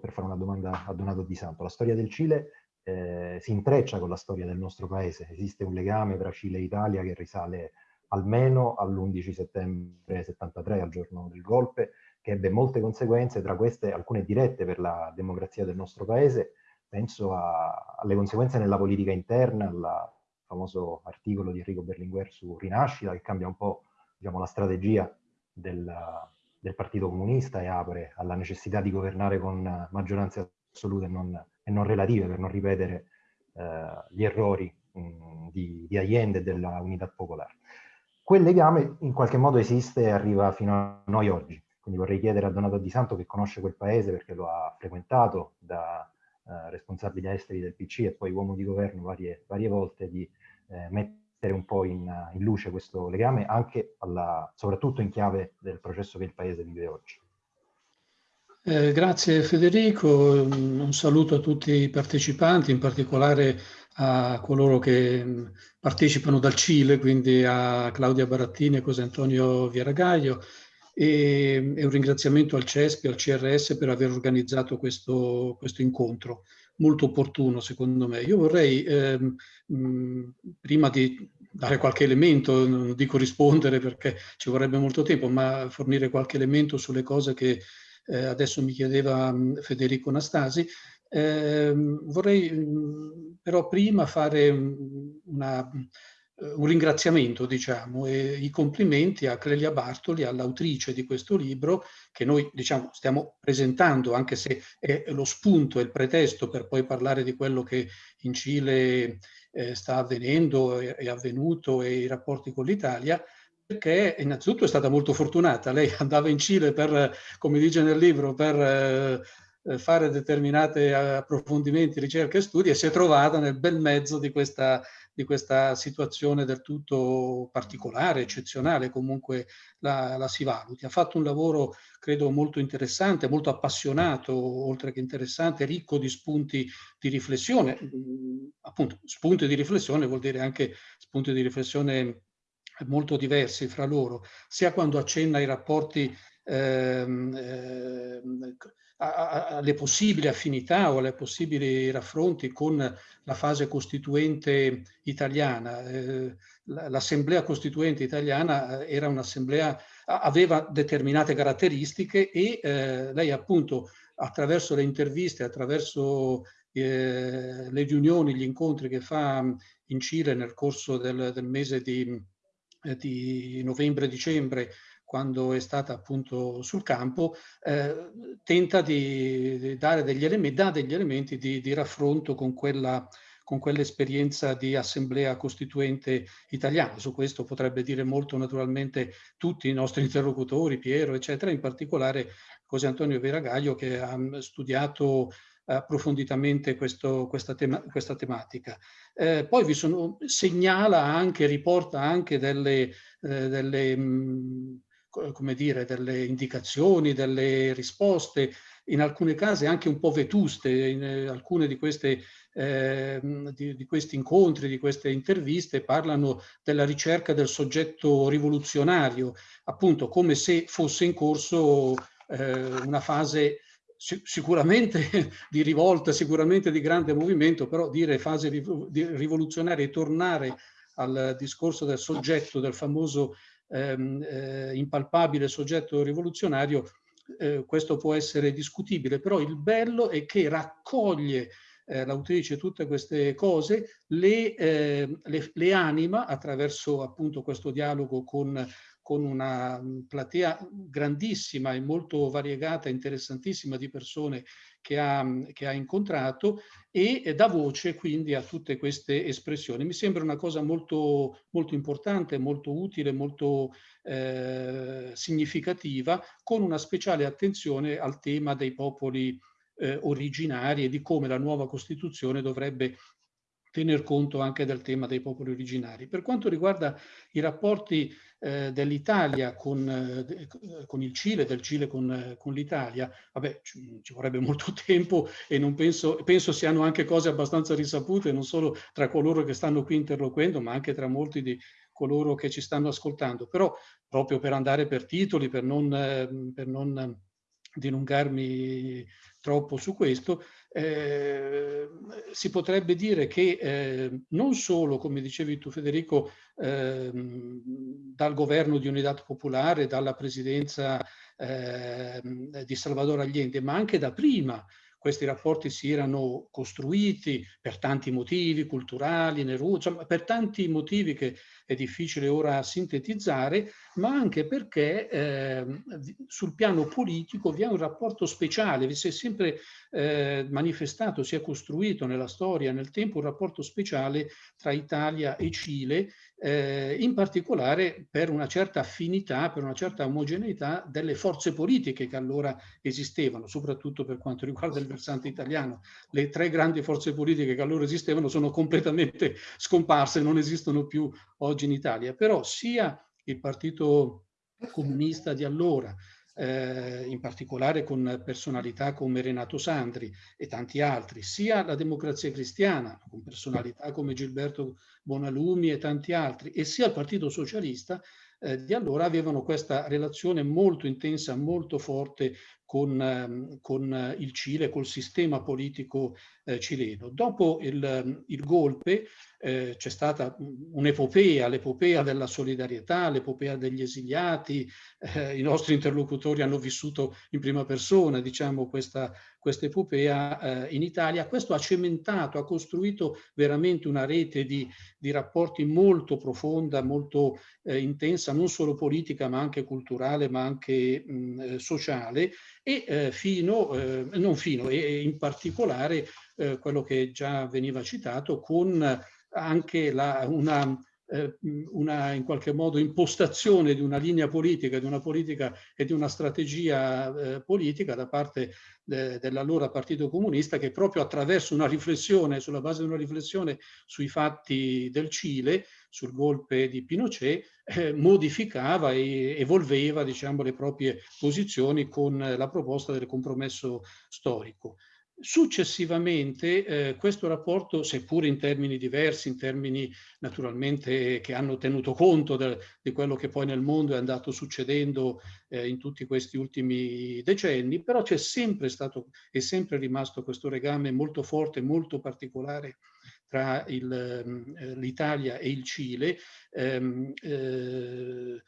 per fare una domanda a Donato Di Santo. La storia del Cile eh, si intreccia con la storia del nostro paese. Esiste un legame tra Cile e Italia che risale almeno all'11 settembre 73, al giorno del golpe, che ebbe molte conseguenze, tra queste alcune dirette per la democrazia del nostro paese. Penso a, alle conseguenze nella politica interna, al famoso articolo di Enrico Berlinguer su Rinascita, che cambia un po' diciamo, la strategia del, del Partito Comunista e apre alla necessità di governare con maggioranze assolute e non e non relative per non ripetere eh, gli errori mh, di, di, Allende e della Unità Popolare. Quel legame in qualche modo esiste e arriva fino a noi oggi. Quindi vorrei chiedere a Donato Di Santo che conosce quel paese perché lo ha frequentato da eh, responsabile esteri del PC e poi uomo di governo varie, varie volte di eh, mettere un po' in, in, luce questo legame anche alla, soprattutto in chiave del processo che il paese vive oggi. Eh, grazie Federico, un saluto a tutti i partecipanti, in particolare a coloro che mm, partecipano dal Cile, quindi a Claudia Barattini e José Antonio Vieragaglio e, e, un ringraziamento al CESP e al CRS per aver organizzato questo, questo incontro, molto opportuno secondo me. Io vorrei, ehm, mh, mm, prima di dare qualche elemento, non dico rispondere perché ci vorrebbe molto tempo, ma fornire qualche elemento sulle cose che eh, adesso mi chiedeva mm, Federico Nastasi, eh, vorrei mm, però prima fare una, eh, un ringraziamento, diciamo, e i complimenti a Clelia Bartoli, all'autrice di questo libro, che noi, diciamo, stiamo presentando, anche se è lo spunto, è il pretesto per poi parlare di quello che in Cile eh, sta avvenendo, è, è avvenuto e i rapporti con l'Italia, perché innanzitutto è stata molto fortunata. Lei andava in Cile per, come dice nel libro, per eh, eh, fare determinati approfondimenti, ricerche e studi e si è trovata nel bel mezzo di questa, di questa situazione del tutto particolare, eccezionale, comunque la, la, si valuti. Ha fatto un lavoro, credo, molto interessante, molto appassionato, oltre che interessante, ricco di spunti di riflessione. Mm, appunto, spunti di riflessione vuol dire anche spunti di riflessione molto diversi fra loro, sia quando accenna ai rapporti ehm, eh, alle possibili affinità o alle possibili raffronti con la fase costituente italiana. Eh, L'assemblea costituente italiana eh, era un'assemblea, aveva determinate caratteristiche e eh, lei appunto attraverso le interviste, attraverso eh, le riunioni, gli incontri che fa in Cile nel corso del, del mese di, di novembre-dicembre quando è stata appunto sul campo, eh, tenta di, dare degli elementi, dà degli elementi di, di raffronto con quella con quell'esperienza di assemblea costituente italiana. Su questo potrebbe dire molto naturalmente tutti i nostri interlocutori, Piero, eccetera, in particolare José Antonio Veragaglio che ha studiato approfonditamente questo, questa, tema, questa, tematica. Eh, poi vi sono, segnala anche, riporta anche delle, eh, delle mh, come dire, delle indicazioni, delle risposte, in alcuni casi anche un po' vetuste, in eh, alcune di, queste, eh, di, di, questi incontri, di queste interviste parlano della ricerca del soggetto rivoluzionario, appunto come se fosse in corso eh, una fase sicuramente di rivolta, sicuramente di grande movimento, però dire fase rivoluzionaria e tornare al discorso del soggetto, del famoso ehm, eh, impalpabile soggetto rivoluzionario, eh, questo può essere discutibile, però il bello è che raccoglie eh, l'autrice tutte queste cose, le, eh, le, le, anima attraverso appunto questo dialogo con con una platea grandissima e molto variegata, interessantissima di persone che ha, che ha incontrato e dà voce quindi a tutte queste espressioni. Mi sembra una cosa molto, molto importante, molto utile, molto eh, significativa, con una speciale attenzione al tema dei popoli eh, originari e di come la nuova Costituzione dovrebbe tener conto anche del tema dei popoli originari. Per quanto riguarda i rapporti eh, dell'Italia con, eh, con, il Cile, del Cile con, eh, con l'Italia, vabbè, ci, ci, vorrebbe molto tempo e non penso, penso siano anche cose abbastanza risapute, non solo tra coloro che stanno qui interloquendo, ma anche tra molti di coloro che ci stanno ascoltando. Però, proprio per andare per titoli, per non, eh, per non dilungarmi troppo su questo, eh, si potrebbe dire che eh, non solo, come dicevi tu Federico, eh, dal governo di Unità Popolare, dalla presidenza ehm, di Salvador Allende, ma anche da prima questi rapporti si erano costruiti per tanti motivi culturali, Neruda, per tanti motivi che è difficile ora sintetizzare, ma anche perché eh, sul piano politico vi è un rapporto speciale, vi si è sempre eh, manifestato, si è costruito nella storia, nel tempo, un rapporto speciale tra Italia e Cile eh, in particolare per una certa affinità, per una certa omogeneità delle forze politiche che allora esistevano, soprattutto per quanto riguarda il versante italiano. Le tre grandi forze politiche che allora esistevano sono completamente scomparse, non esistono più oggi in Italia, però sia il Partito Comunista di allora, eh, in particolare con personalità come Renato Sandri e tanti altri, sia la democrazia cristiana, con personalità come Gilberto Bonalumi e tanti altri, e sia il Partito Socialista, eh, di allora avevano questa relazione molto intensa, molto forte con, ehm, con il Cile, col sistema politico eh, cileno. Dopo il, il golpe eh, c'è stata un'epopea, l'epopea della solidarietà, l'epopea degli esiliati, eh, i nostri interlocutori hanno vissuto in prima persona diciamo, questa, questa epopea eh, in Italia. Questo ha cementato, ha costruito veramente una rete di, di rapporti molto profonda, molto eh, intensa, non solo politica ma anche culturale, ma anche mh, eh, sociale e eh, fino, eh, non fino, e in particolare quello che già veniva citato con anche la, una, eh, una, in qualche modo impostazione di una linea politica, di una politica e di una strategia eh, politica da parte de, dell'allora Partito Comunista che proprio attraverso una riflessione, sulla base di una riflessione sui fatti del Cile, sul golpe di Pinochet, eh, modificava e evolveva diciamo, le proprie posizioni con la proposta del compromesso storico. Successivamente eh, questo rapporto, seppur in termini diversi, in termini naturalmente che hanno tenuto conto de, di quello che poi nel mondo è andato succedendo eh, in tutti questi ultimi decenni, però c'è sempre stato e sempre rimasto questo legame molto forte, molto particolare tra eh, l'Italia e il Cile, ehm, eh,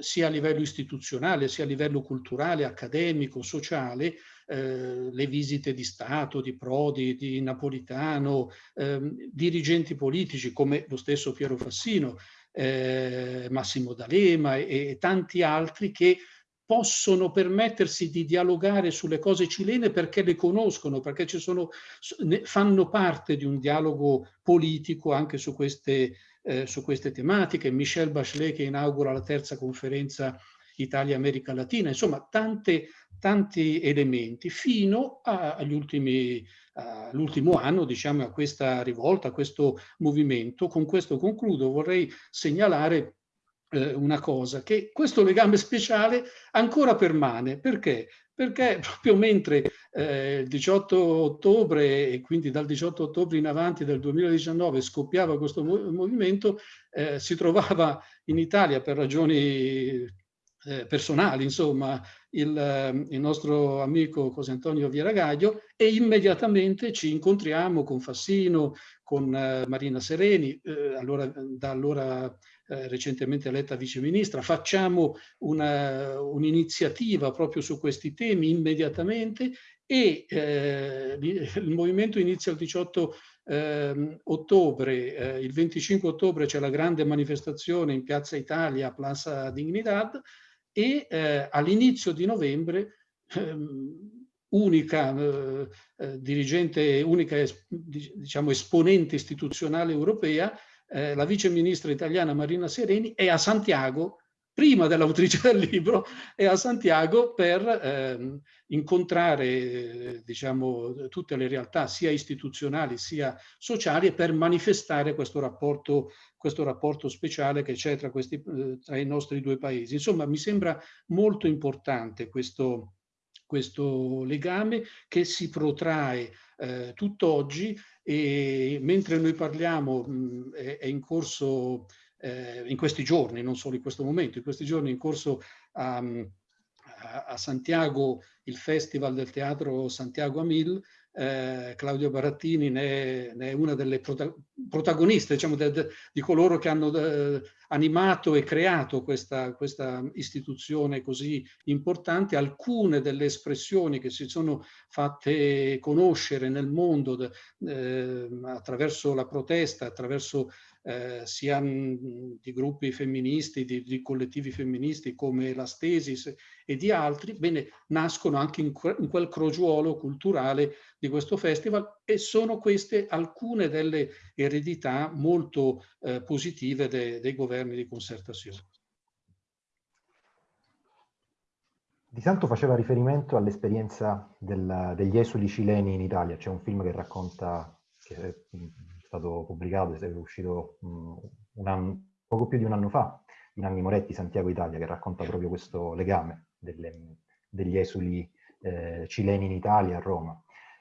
sia a livello istituzionale, sia a livello culturale, accademico, sociale, eh, le visite di Stato, di Prodi, di Napolitano, eh, dirigenti politici come lo stesso Piero Fassino, eh, Massimo D'Alema e, e tanti altri che possono permettersi di dialogare sulle cose cilene perché le conoscono, perché sono, fanno parte di un dialogo politico anche su queste, eh, su queste tematiche. Michel Bachelet che inaugura la terza conferenza Italia-America Latina, insomma tante, tanti elementi fino all'ultimo anno, diciamo, a questa rivolta, a questo movimento. Con questo concludo, vorrei segnalare eh, una cosa, che questo legame speciale ancora permane. Perché? Perché proprio mentre eh, il 18 ottobre e quindi dal 18 ottobre in avanti del 2019 scoppiava questo movimento, eh, si trovava in Italia per ragioni eh, personali, insomma, il, eh, il, nostro amico José Antonio Vieragaglio e immediatamente ci incontriamo con Fassino, con eh, Marina Sereni, eh, allora, da allora eh, recentemente eletta viceministra, facciamo un'iniziativa un proprio su questi temi immediatamente e eh, il movimento inizia il 18 eh, ottobre, eh, il 25 ottobre c'è la grande manifestazione in Piazza Italia, Plaza Dignidad, e eh, all'inizio di novembre ehm, unica eh, eh, dirigente, unica diciamo, esponente istituzionale europea, eh, la vice ministra italiana Marina Sereni, è a Santiago prima dell'autrice del libro, è a Santiago per ehm, incontrare diciamo, tutte le realtà sia istituzionali sia sociali e per manifestare questo rapporto, questo rapporto speciale che c'è tra, eh, tra i nostri due paesi. Insomma, mi sembra molto importante questo, questo legame che si protrae eh, tutt'oggi e mentre noi parliamo mh, è, è in corso eh, in questi giorni, non solo in questo momento, in questi giorni in corso a, a Santiago il Festival del Teatro Santiago Amil, eh, Claudio Barattini ne è, ne è, una delle prota protagoniste, diciamo, de, de, di coloro che hanno de, animato e creato questa, questa, istituzione così importante. Alcune delle espressioni che si sono fatte conoscere nel mondo eh, attraverso la protesta, attraverso eh, sia di gruppi femministi, di, di, collettivi femministi come la Stesis e di altri, bene, nascono anche in, in, quel crogiuolo culturale di questo festival e sono queste alcune delle eredità molto eh, positive de dei governi di concertazione. Di Santo faceva riferimento all'esperienza degli esuli cileni in Italia, c'è un film che racconta, che stato pubblicato, è uscito un anno, poco più di un anno fa, di Nanni Moretti, Santiago Italia, che racconta proprio questo legame delle, degli esuli eh, cileni in Italia, a Roma.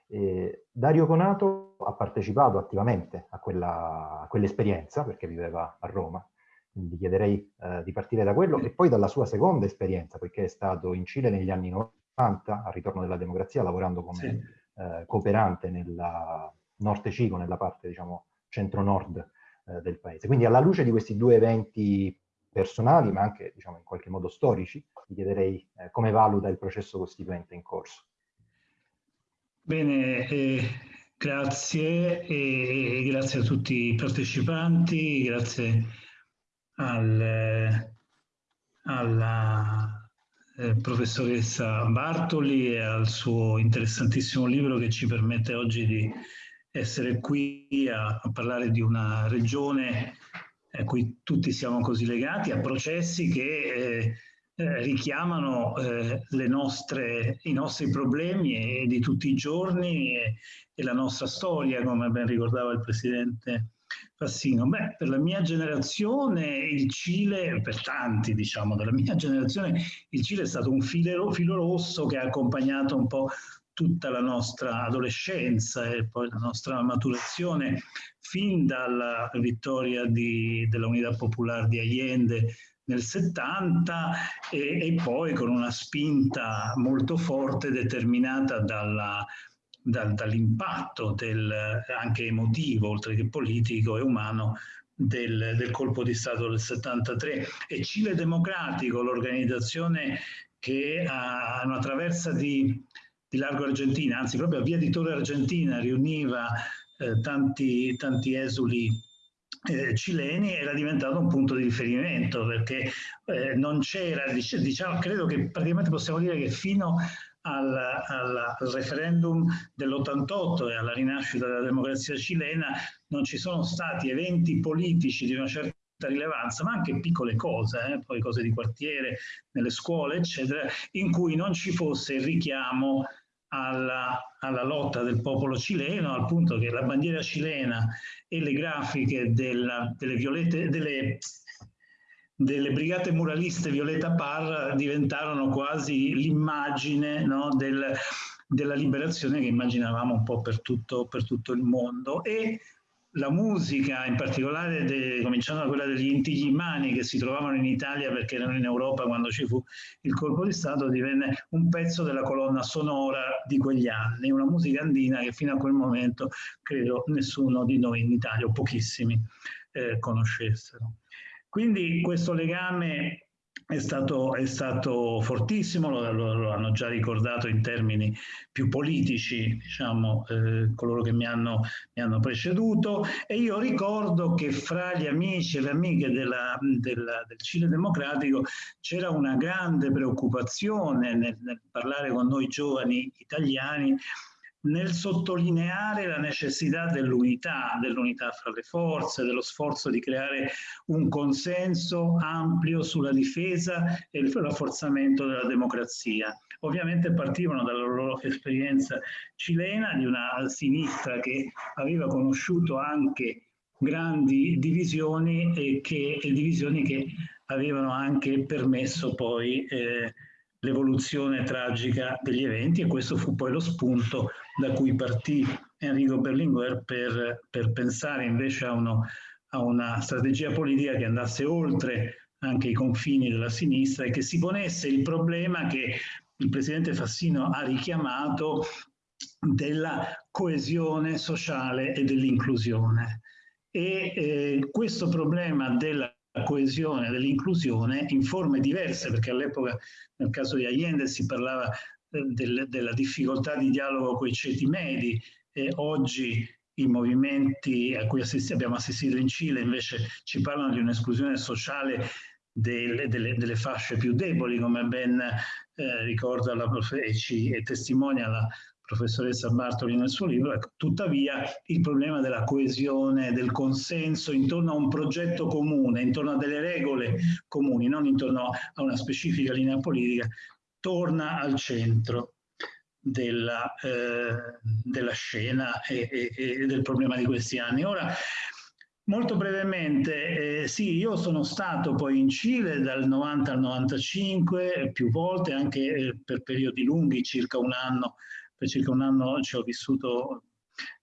E Dario Conato ha partecipato attivamente a, quell'esperienza, perché viveva a Roma, quindi chiederei eh, di partire da quello, e poi dalla sua seconda esperienza, poiché è stato in Cile negli anni 90 90, al ritorno della democrazia, lavorando come sì. eh, cooperante nella Norte Cico, nella parte diciamo centro-nord eh, del paese. Quindi alla luce di questi due eventi personali, ma anche diciamo, in qualche modo storici, vi chiederei eh, come valuta il processo costituente in corso. Bene, eh, grazie e grazie a tutti i partecipanti, grazie al, alla eh, professoressa Bartoli e al suo interessantissimo libro che ci permette oggi di essere qui a, a parlare di una regione a cui tutti siamo così legati, a processi che eh, eh, richiamano eh, nostre, i nostri problemi e, di tutti i giorni e, e, la nostra storia, come ben ricordava il Presidente Fassino. Beh, per la mia generazione il Cile, per tanti diciamo della mia generazione, il Cile è stato un filo, filo rosso che ha accompagnato un po' tutta la nostra adolescenza e poi la nostra maturazione fin dalla vittoria di, della Unità Popolare di Allende nel 70 e, e, poi con una spinta molto forte determinata dall'impatto anche emotivo, oltre che politico e umano, del, del, colpo di Stato del 73 e Cile Democratico, l'organizzazione che ha una traversa di di Largo Argentina, anzi proprio a Via di Torre Argentina riuniva eh, tanti, tanti esuli eh, cileni era diventato un punto di riferimento perché eh, non c'era, diciamo, credo che praticamente possiamo dire che fino al, al, referendum dell'88 e alla rinascita della democrazia cilena non ci sono stati eventi politici di una certa rilevanza, ma anche piccole cose, eh, poi cose di quartiere, nelle scuole, eccetera, in cui non ci fosse il richiamo alla, alla, lotta del popolo cileno, al punto che la bandiera cilena e le grafiche della, delle, violette, delle, delle, brigate muraliste Violeta Parra diventarono quasi l'immagine no, del, della liberazione che immaginavamo un po' per tutto, per tutto il mondo. E la musica, in particolare de, cominciando da quella degli Inti Gimani che si trovavano in Italia perché erano in Europa quando ci fu il colpo di Stato, divenne un pezzo della colonna sonora di quegli anni, una musica andina che fino a quel momento credo nessuno di noi in Italia o pochissimi eh, conoscessero. Quindi questo legame è stato, è stato fortissimo, lo, lo, lo, hanno già ricordato in termini più politici, diciamo, eh, coloro che mi hanno, mi hanno, preceduto, e io ricordo che fra gli amici e le amiche della, della, del Cile Democratico c'era una grande preoccupazione nel, nel parlare con noi giovani italiani nel sottolineare la necessità dell'unità, dell'unità fra le forze, dello sforzo di creare un consenso ampio sulla difesa e il rafforzamento della democrazia. Ovviamente partivano dalla loro esperienza cilena di una sinistra che aveva conosciuto anche grandi divisioni e, che, e divisioni che avevano anche permesso poi eh, l'evoluzione tragica degli eventi e questo fu poi lo spunto da cui partì Enrico Berlinguer per, per pensare invece a, uno, a una strategia politica che andasse oltre anche i confini della sinistra e che si ponesse il problema che il presidente Fassino ha richiamato della coesione sociale e dell'inclusione. E eh, questo problema della coesione, dell'inclusione in forme diverse, perché all'epoca nel caso di Allende si parlava del, della difficoltà di dialogo con i ceti medi. E oggi i movimenti a cui assisti, abbiamo assistito in Cile invece ci parlano di un'esclusione sociale delle, delle, delle, fasce più deboli, come ben eh, ricorda la e, ci, e testimonia la professoressa Bartoli nel suo libro, ecco, tuttavia il problema della coesione, del consenso intorno a un progetto comune, intorno a delle regole comuni, non intorno a una specifica linea politica, torna al centro della, eh, della scena e, e, e, del problema di questi anni. Ora, molto brevemente, eh, sì, io sono stato poi in Cile dal 90 al 95, più volte, anche eh, per periodi lunghi, circa un anno per circa un anno ci ho vissuto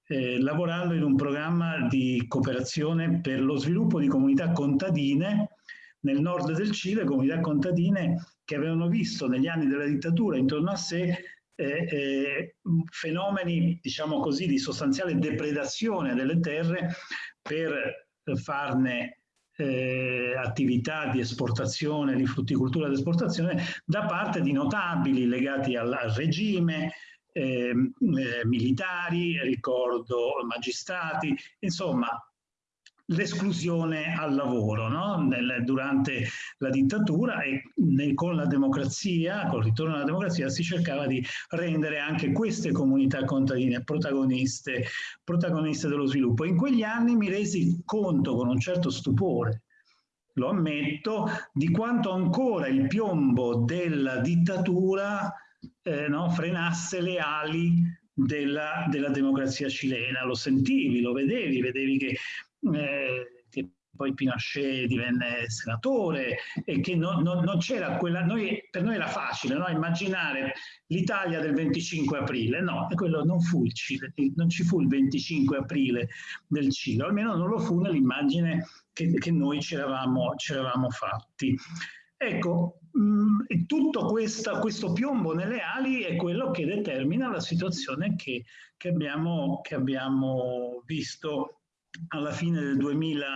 eh, lavorando in un programma di cooperazione per lo sviluppo di comunità contadine nel nord del Cile, comunità contadine che avevano visto negli anni della dittatura intorno a sé eh, eh, fenomeni, diciamo così, di sostanziale depredazione delle terre per farne eh, attività di esportazione, di frutticoltura di esportazione da parte di notabili legati al, al regime, eh, eh, militari, ricordo magistrati, insomma l'esclusione al lavoro no? Nel, durante la dittatura e nel, con la democrazia, col ritorno alla democrazia si cercava di rendere anche queste comunità contadine protagoniste, protagoniste dello sviluppo. In quegli anni mi resi conto con un certo stupore lo ammetto, di quanto ancora il piombo della dittatura eh, no, frenasse le ali della, della, democrazia cilena. Lo sentivi, lo vedevi, vedevi che, eh, che poi Pinochet divenne senatore e che no, no, non c'era quella, noi, per noi era facile no? immaginare l'Italia del 25 aprile, no, quello non fu il Cile, non ci fu il 25 aprile del Cile, almeno non lo fu nell'immagine che, che, noi ci eravamo, ci eravamo fatti. Ecco, mh, mm, tutto questa, questo piombo nelle ali è quello che determina la situazione che, che, abbiamo, che abbiamo visto alla fine del, 2000,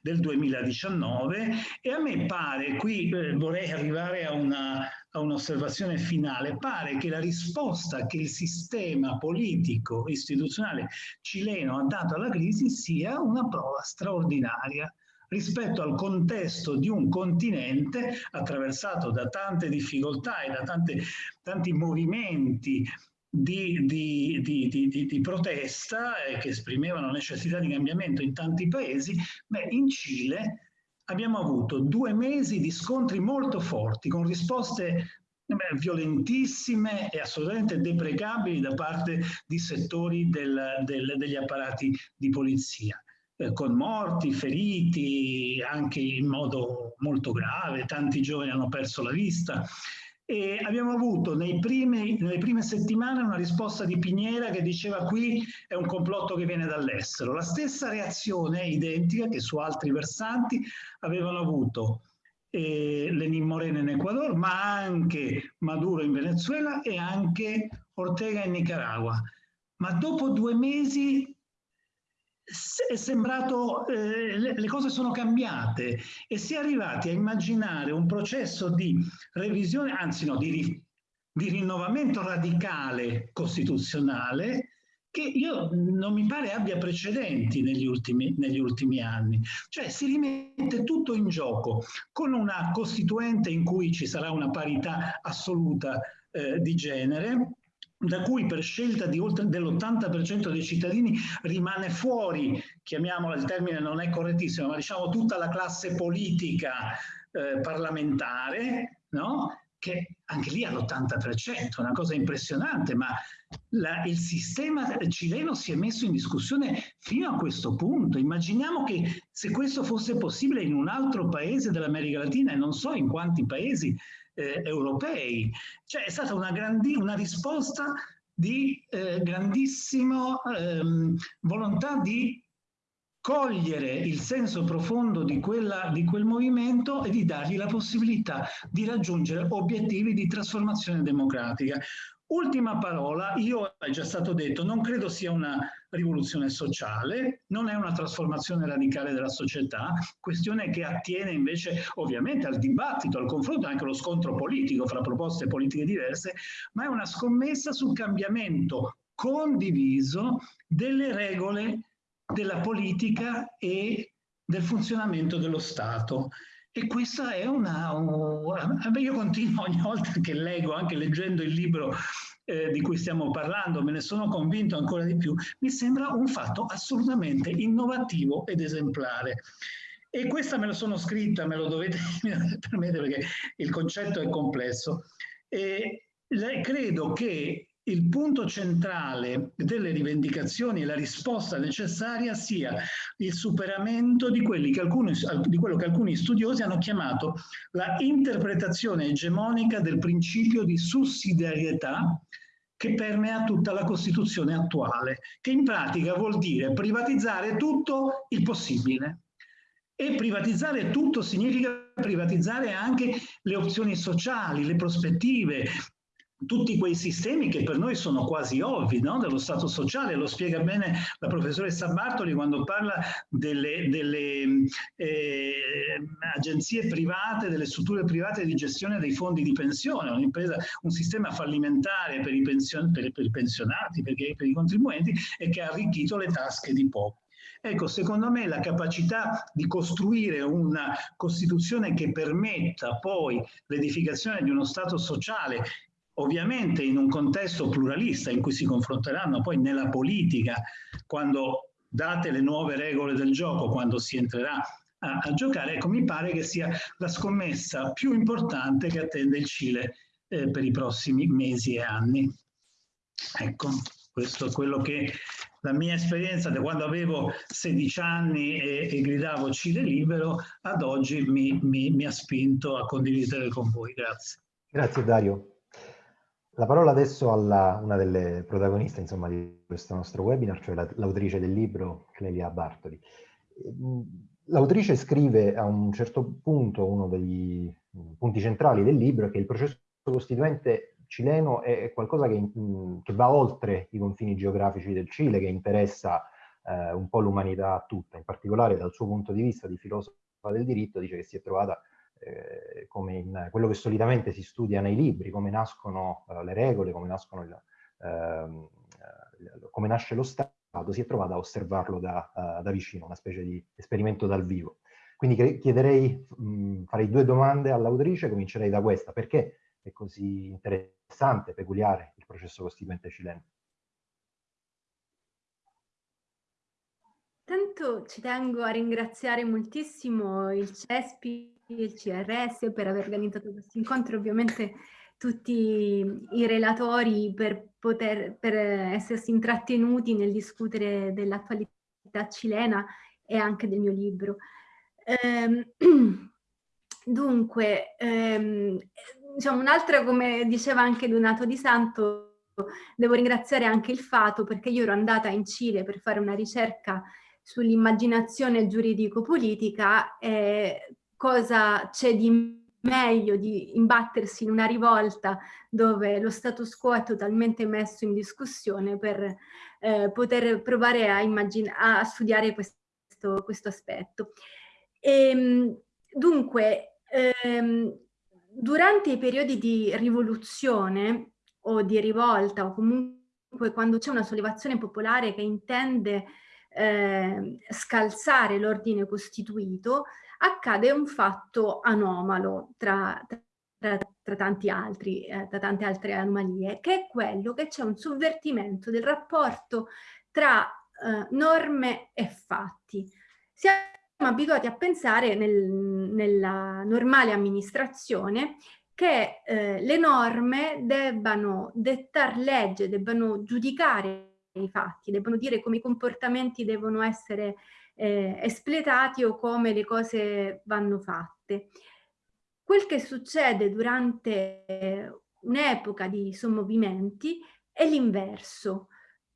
del 2019 e a me pare, qui eh, vorrei arrivare a, una, un'osservazione finale, pare che la risposta che il sistema politico istituzionale cileno ha dato alla crisi sia una prova straordinaria rispetto al contesto di un continente attraversato da tante difficoltà e da tante, tanti movimenti di, di, di, di, protesta eh, che esprimevano necessità di cambiamento in tanti paesi, beh, in Cile abbiamo avuto due mesi di scontri molto forti con risposte beh, violentissime e assolutamente deprecabili da parte di settori del, del, degli apparati di polizia eh, con morti, feriti, anche in modo molto grave, tanti giovani hanno perso la vista. E abbiamo avuto primi, nelle prime settimane una risposta di Piniera che diceva qui è un complotto che viene dall'estero. La stessa reazione identica che su altri versanti avevano avuto eh, Lenin Moreno in Ecuador, ma anche Maduro in Venezuela e anche Ortega in Nicaragua. Ma dopo due mesi è sembrato, eh, le, cose sono cambiate e si è arrivati a immaginare un processo di revisione, anzi no, di, di rinnovamento radicale costituzionale che io non mi pare abbia precedenti negli ultimi, negli ultimi anni. Cioè si rimette tutto in gioco con una costituente in cui ci sarà una parità assoluta eh, di genere, da cui per scelta dell'80% dei cittadini rimane fuori, chiamiamola il termine non è correttissimo, ma diciamo tutta la classe politica eh, parlamentare, no? che anche lì all'80%, una cosa impressionante, ma la, il sistema cileno si è messo in discussione fino a questo punto. Immaginiamo che se questo fosse possibile in un altro paese dell'America Latina, e non so in quanti paesi, eh, europei. Cioè è stata una, una risposta di eh, grandissima ehm, volontà di cogliere il senso profondo di, quella, di quel movimento e di dargli la possibilità di raggiungere obiettivi di trasformazione democratica. Ultima parola, io è già stato detto, non credo sia una rivoluzione sociale, non è una trasformazione radicale della società, questione che attiene invece ovviamente al dibattito, al confronto, anche allo scontro politico fra proposte politiche diverse, ma è una scommessa sul cambiamento condiviso delle regole della politica e del funzionamento dello Stato. E questa è una... una io continuo ogni volta che leggo, anche leggendo il libro eh, di cui stiamo parlando, me ne sono convinto ancora di più, mi sembra un fatto assolutamente innovativo ed esemplare. E questa me la sono scritta, me lo dovete permettere perché il concetto è complesso. E credo che il punto centrale delle rivendicazioni e la risposta necessaria sia il superamento di, che alcuni, di quello che alcuni studiosi hanno chiamato la interpretazione egemonica del principio di sussidiarietà che permea tutta la Costituzione attuale, che in pratica vuol dire privatizzare tutto il possibile. E privatizzare tutto significa privatizzare anche le opzioni sociali, le prospettive, tutti quei sistemi che per noi sono quasi ovvi, no? dello Stato sociale, lo spiega bene la professoressa Bartoli quando parla delle, delle eh, agenzie private, delle strutture private di gestione dei fondi di pensione, un sistema fallimentare per i, pension, per, per i pensionati, perché, per i contribuenti e che ha arricchito le tasche di pochi. Ecco, secondo me la capacità di costruire una Costituzione che permetta poi l'edificazione di uno Stato sociale ovviamente in un contesto pluralista in cui si confronteranno poi nella politica, quando date le nuove regole del gioco, quando si entrerà a, a giocare, ecco mi pare che sia la scommessa più importante che attende il Cile eh, per i prossimi mesi e anni. Ecco, questo è quello che la mia esperienza da quando avevo 16 anni e, e gridavo Cile libero ad oggi mi, mi, mi ha spinto a condividere con voi. Grazie. Grazie Dario. La parola adesso a una delle protagoniste insomma, di questo nostro webinar, cioè l'autrice del libro, Clelia Bartoli. L'autrice scrive a un certo punto, uno dei punti centrali del libro, che il processo costituente cileno è qualcosa che, che va oltre i confini geografici del Cile, che interessa eh, un po' l'umanità tutta, in particolare dal suo punto di vista di filosofa del diritto, dice che si è trovata eh, come in quello che solitamente si studia nei libri, come nascono uh, le regole, come, nascono il, uh, come, nasce lo Stato, si è trovato a osservarlo da, da, vicino, una specie di esperimento dal vivo. Quindi chiederei, mh, farei due domande all'autrice, comincerei da questa. Perché è così interessante, peculiare il processo costituente cileno? Tanto ci tengo a ringraziare moltissimo il CESPI il CRS per aver organizzato questo incontro, ovviamente tutti i relatori per poter per essersi intrattenuti nel discutere dell'attualità cilena e anche del mio libro. Ehm, dunque, ehm, diciamo un'altra, come diceva anche Donato Di Santo, devo ringraziare anche il Fato perché io ero andata in Cile per fare una ricerca sull'immaginazione giuridico-politica e cosa c'è di meglio di imbattersi in una rivolta dove lo status quo è totalmente messo in discussione per eh, poter provare a, a studiare questo, questo aspetto. E, ehm, dunque, ehm, durante i periodi di rivoluzione o di rivolta o comunque quando c'è una sollevazione popolare che intende eh, scalzare l'ordine costituito, accade un fatto anomalo tra, tra, tra tanti altri, eh, tra tante altre anomalie, che è quello che c'è un sovvertimento del rapporto tra eh, norme e fatti. Siamo abituati a pensare nel, nella normale amministrazione che eh, le norme debbano dettar legge, debbano giudicare i fatti, debbano dire come i comportamenti devono essere eh, espletati o come le cose vanno fatte. Quel che succede durante un'epoca di sommovimenti è l'inverso.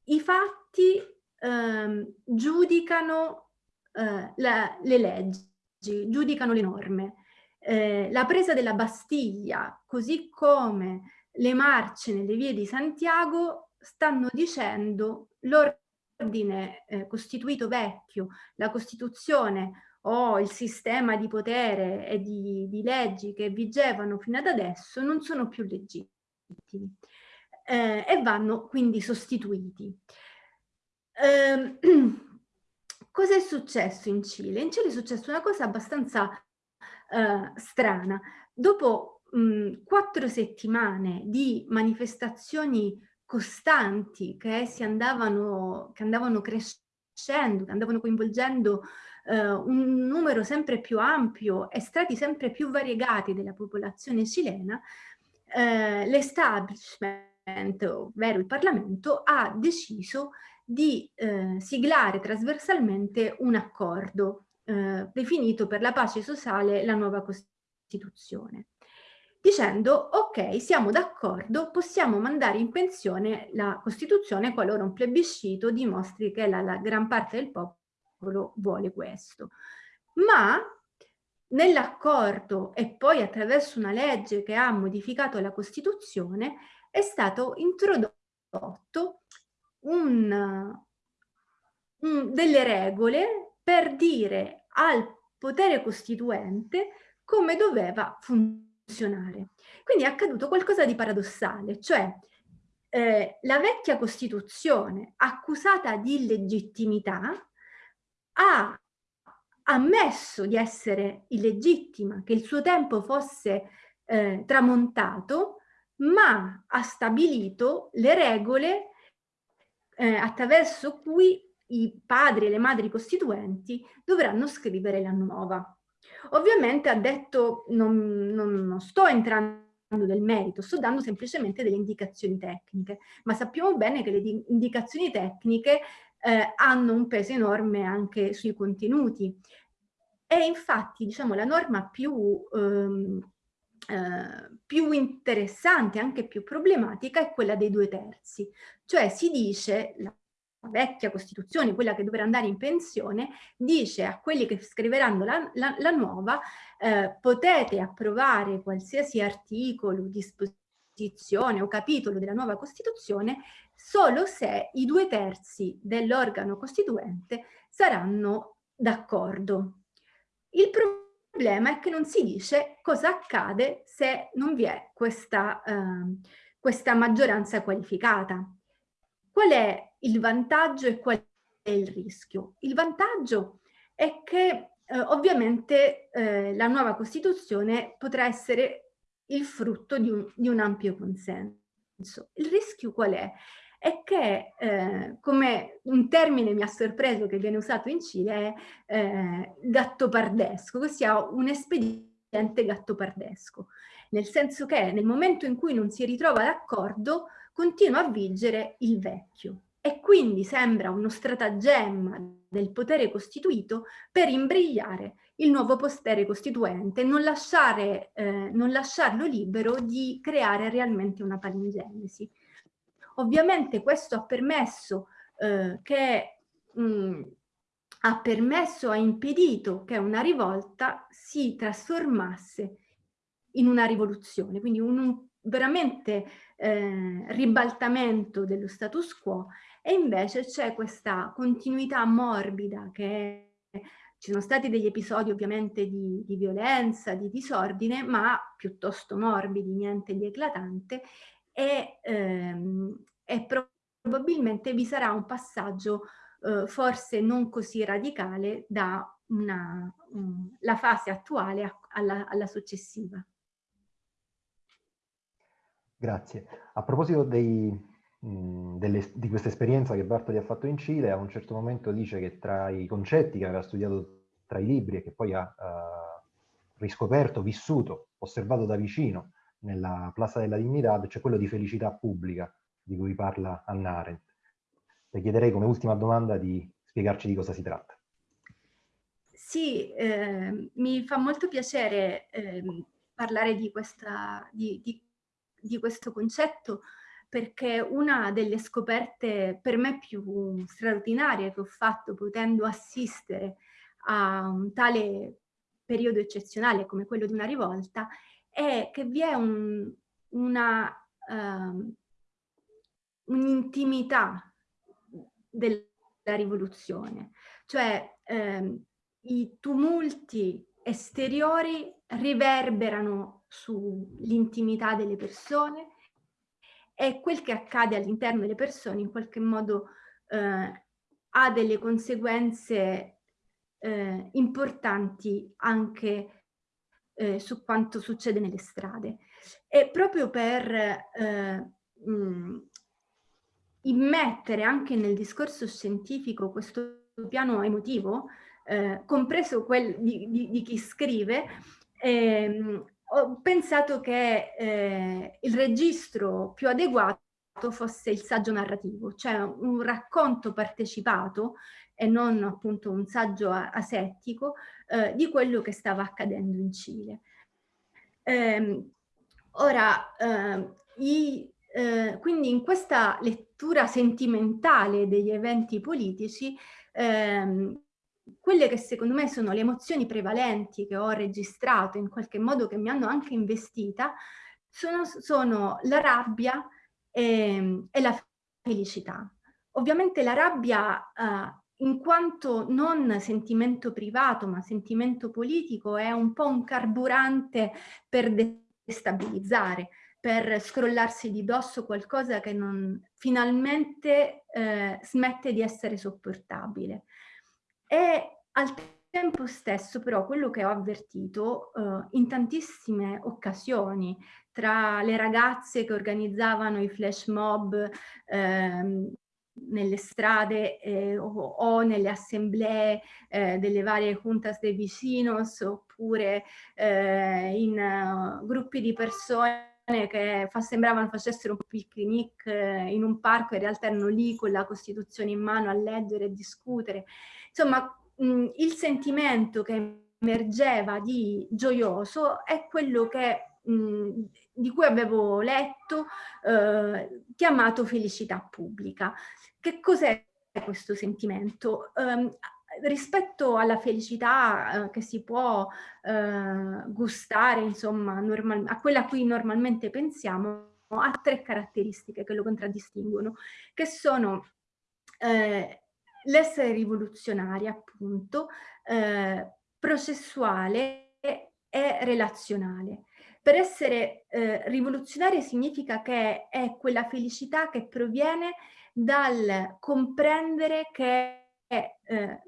I fatti eh, giudicano eh, la, le leggi, giudicano le norme. Eh, la presa della Bastiglia, così come le marce nelle vie di Santiago, stanno dicendo l'ordine l'ordine eh, costituito vecchio, la Costituzione o il sistema di potere e di, di, leggi che vigevano fino ad adesso non sono più legittimi eh, e vanno quindi sostituiti. Eh, cosa successo in Cile? In Cile è successa una cosa abbastanza eh, strana. Dopo mh, quattro settimane di manifestazioni costanti che si andavano, che andavano crescendo, che andavano coinvolgendo eh, un numero sempre più ampio e strati sempre più variegati della popolazione cilena, eh, l'establishment, ovvero il Parlamento, ha deciso di eh, siglare trasversalmente un accordo eh, definito per la pace sociale la nuova Costituzione dicendo ok, siamo d'accordo, possiamo mandare in pensione la Costituzione qualora un plebiscito dimostri che la, la gran parte del popolo vuole questo. ma nell'accordo e poi attraverso una legge che ha modificato la Costituzione è stato introdotto un, un, delle regole per dire al potere costituente come doveva funzionare. Quindi è accaduto qualcosa di paradossale, cioè eh, la vecchia Costituzione accusata di illegittimità ha ammesso di essere illegittima, che il suo tempo fosse eh, tramontato, ma ha stabilito le regole eh, attraverso cui i padri e le madri costituenti dovranno scrivere la nuova. Ovviamente ha detto, non, non, non sto entrando del merito, sto dando semplicemente delle indicazioni tecniche, ma sappiamo bene che le indicazioni tecniche eh, hanno un peso enorme anche sui contenuti. E infatti, diciamo, la norma più, ehm, eh, più interessante, anche più problematica, è quella dei due terzi. Cioè si dice, la vecchia Costituzione, quella che dovrà andare in pensione, dice a quelli che scriveranno la, la, la nuova, eh, potete approvare qualsiasi articolo, disposizione o capitolo della nuova Costituzione solo se i due terzi dell'organo costituente saranno d'accordo. Il problema è che non si dice cosa accade se non vi è questa, eh, questa maggioranza qualificata. Qual è il vantaggio e qual è il rischio? Il vantaggio è che eh, ovviamente eh, la nuova Costituzione potrà essere il frutto di un, di un ampio consenso. Il rischio qual è? È che, eh, come un termine mi ha sorpreso che viene usato in Cile, è eh, gattopardesco, ossia un espediente gattopardesco, nel senso che nel momento in cui non si ritrova d'accordo continua a vigere il vecchio e quindi sembra uno stratagemma del potere costituito per imbrigliare il nuovo potere costituente, non, lasciare, eh, non lasciarlo libero di creare realmente una palingenesi. Ovviamente questo ha permesso eh, che mh, ha permesso, ha impedito che una rivolta si trasformasse in una rivoluzione, quindi un, un veramente eh, ribaltamento dello status quo e invece c'è questa continuità morbida che ci sono stati degli episodi ovviamente di, di, violenza, di disordine, ma piuttosto morbidi, niente di eclatante, e, ehm, e probabilmente vi sarà un passaggio eh, forse non così radicale da una, um, la fase attuale alla, alla successiva. Grazie. A proposito dei, mh, delle, di questa esperienza che Bartoli ha fatto in Cile, a un certo momento dice che tra i concetti che aveva studiato tra i libri e che poi ha uh, riscoperto, vissuto, osservato da vicino nella Plaza della Dignità, c'è quello di felicità pubblica di cui parla Anna Arendt. Le chiederei come ultima domanda di spiegarci di cosa si tratta. Sì, eh, mi fa molto piacere eh, parlare di, questa, di, di di questo concetto perché una delle scoperte per me più straordinarie che ho fatto potendo assistere a un tale periodo eccezionale come quello di una rivolta è che vi è un, una uh, un'intimità della rivoluzione, cioè uh, i tumulti esteriori riverberano sull'intimità delle persone e quel che accade all'interno delle persone in qualche modo eh, ha delle conseguenze eh, importanti anche eh, su quanto succede nelle strade. E proprio per eh, mh, immettere anche nel discorso scientifico questo piano emotivo, eh, compreso quel di, di, di chi scrive, ehm, ho pensato che eh, il registro più adeguato fosse il saggio narrativo, cioè un racconto partecipato e non appunto un saggio asettico eh, di quello che stava accadendo in Cile. Eh, ora, ehm, i, eh, quindi in questa lettura sentimentale degli eventi politici ehm, quelle che secondo me sono le emozioni prevalenti che ho registrato in qualche modo che mi hanno anche investita sono, sono la rabbia e, e, la felicità. Ovviamente la rabbia eh, in quanto non sentimento privato ma sentimento politico è un po' un carburante per destabilizzare, per scrollarsi di dosso qualcosa che non, finalmente eh, smette di essere sopportabile. E al tempo stesso però quello che ho avvertito eh, in tantissime occasioni tra le ragazze che organizzavano i flash mob eh, nelle strade eh, o, o, nelle assemblee eh, delle varie juntas de vecinos oppure eh, in uh, gruppi di persone che fa, sembravano facessero un picnic eh, in un parco, in realtà erano lì con la Costituzione in mano a leggere e discutere. Insomma, mh, il sentimento che emergeva di gioioso è quello che mh, di cui avevo letto, eh, chiamato felicità pubblica. Che cos'è questo sentimento? Um, rispetto alla felicità eh, che si può eh, gustare, insomma, a quella a cui normalmente pensiamo, ha tre caratteristiche che lo contraddistinguono, che sono eh, l'essere rivoluzionario, appunto, eh, processuale e relazionale. Per essere eh, rivoluzionaria significa che è quella felicità che proviene dal comprendere che eh, eh,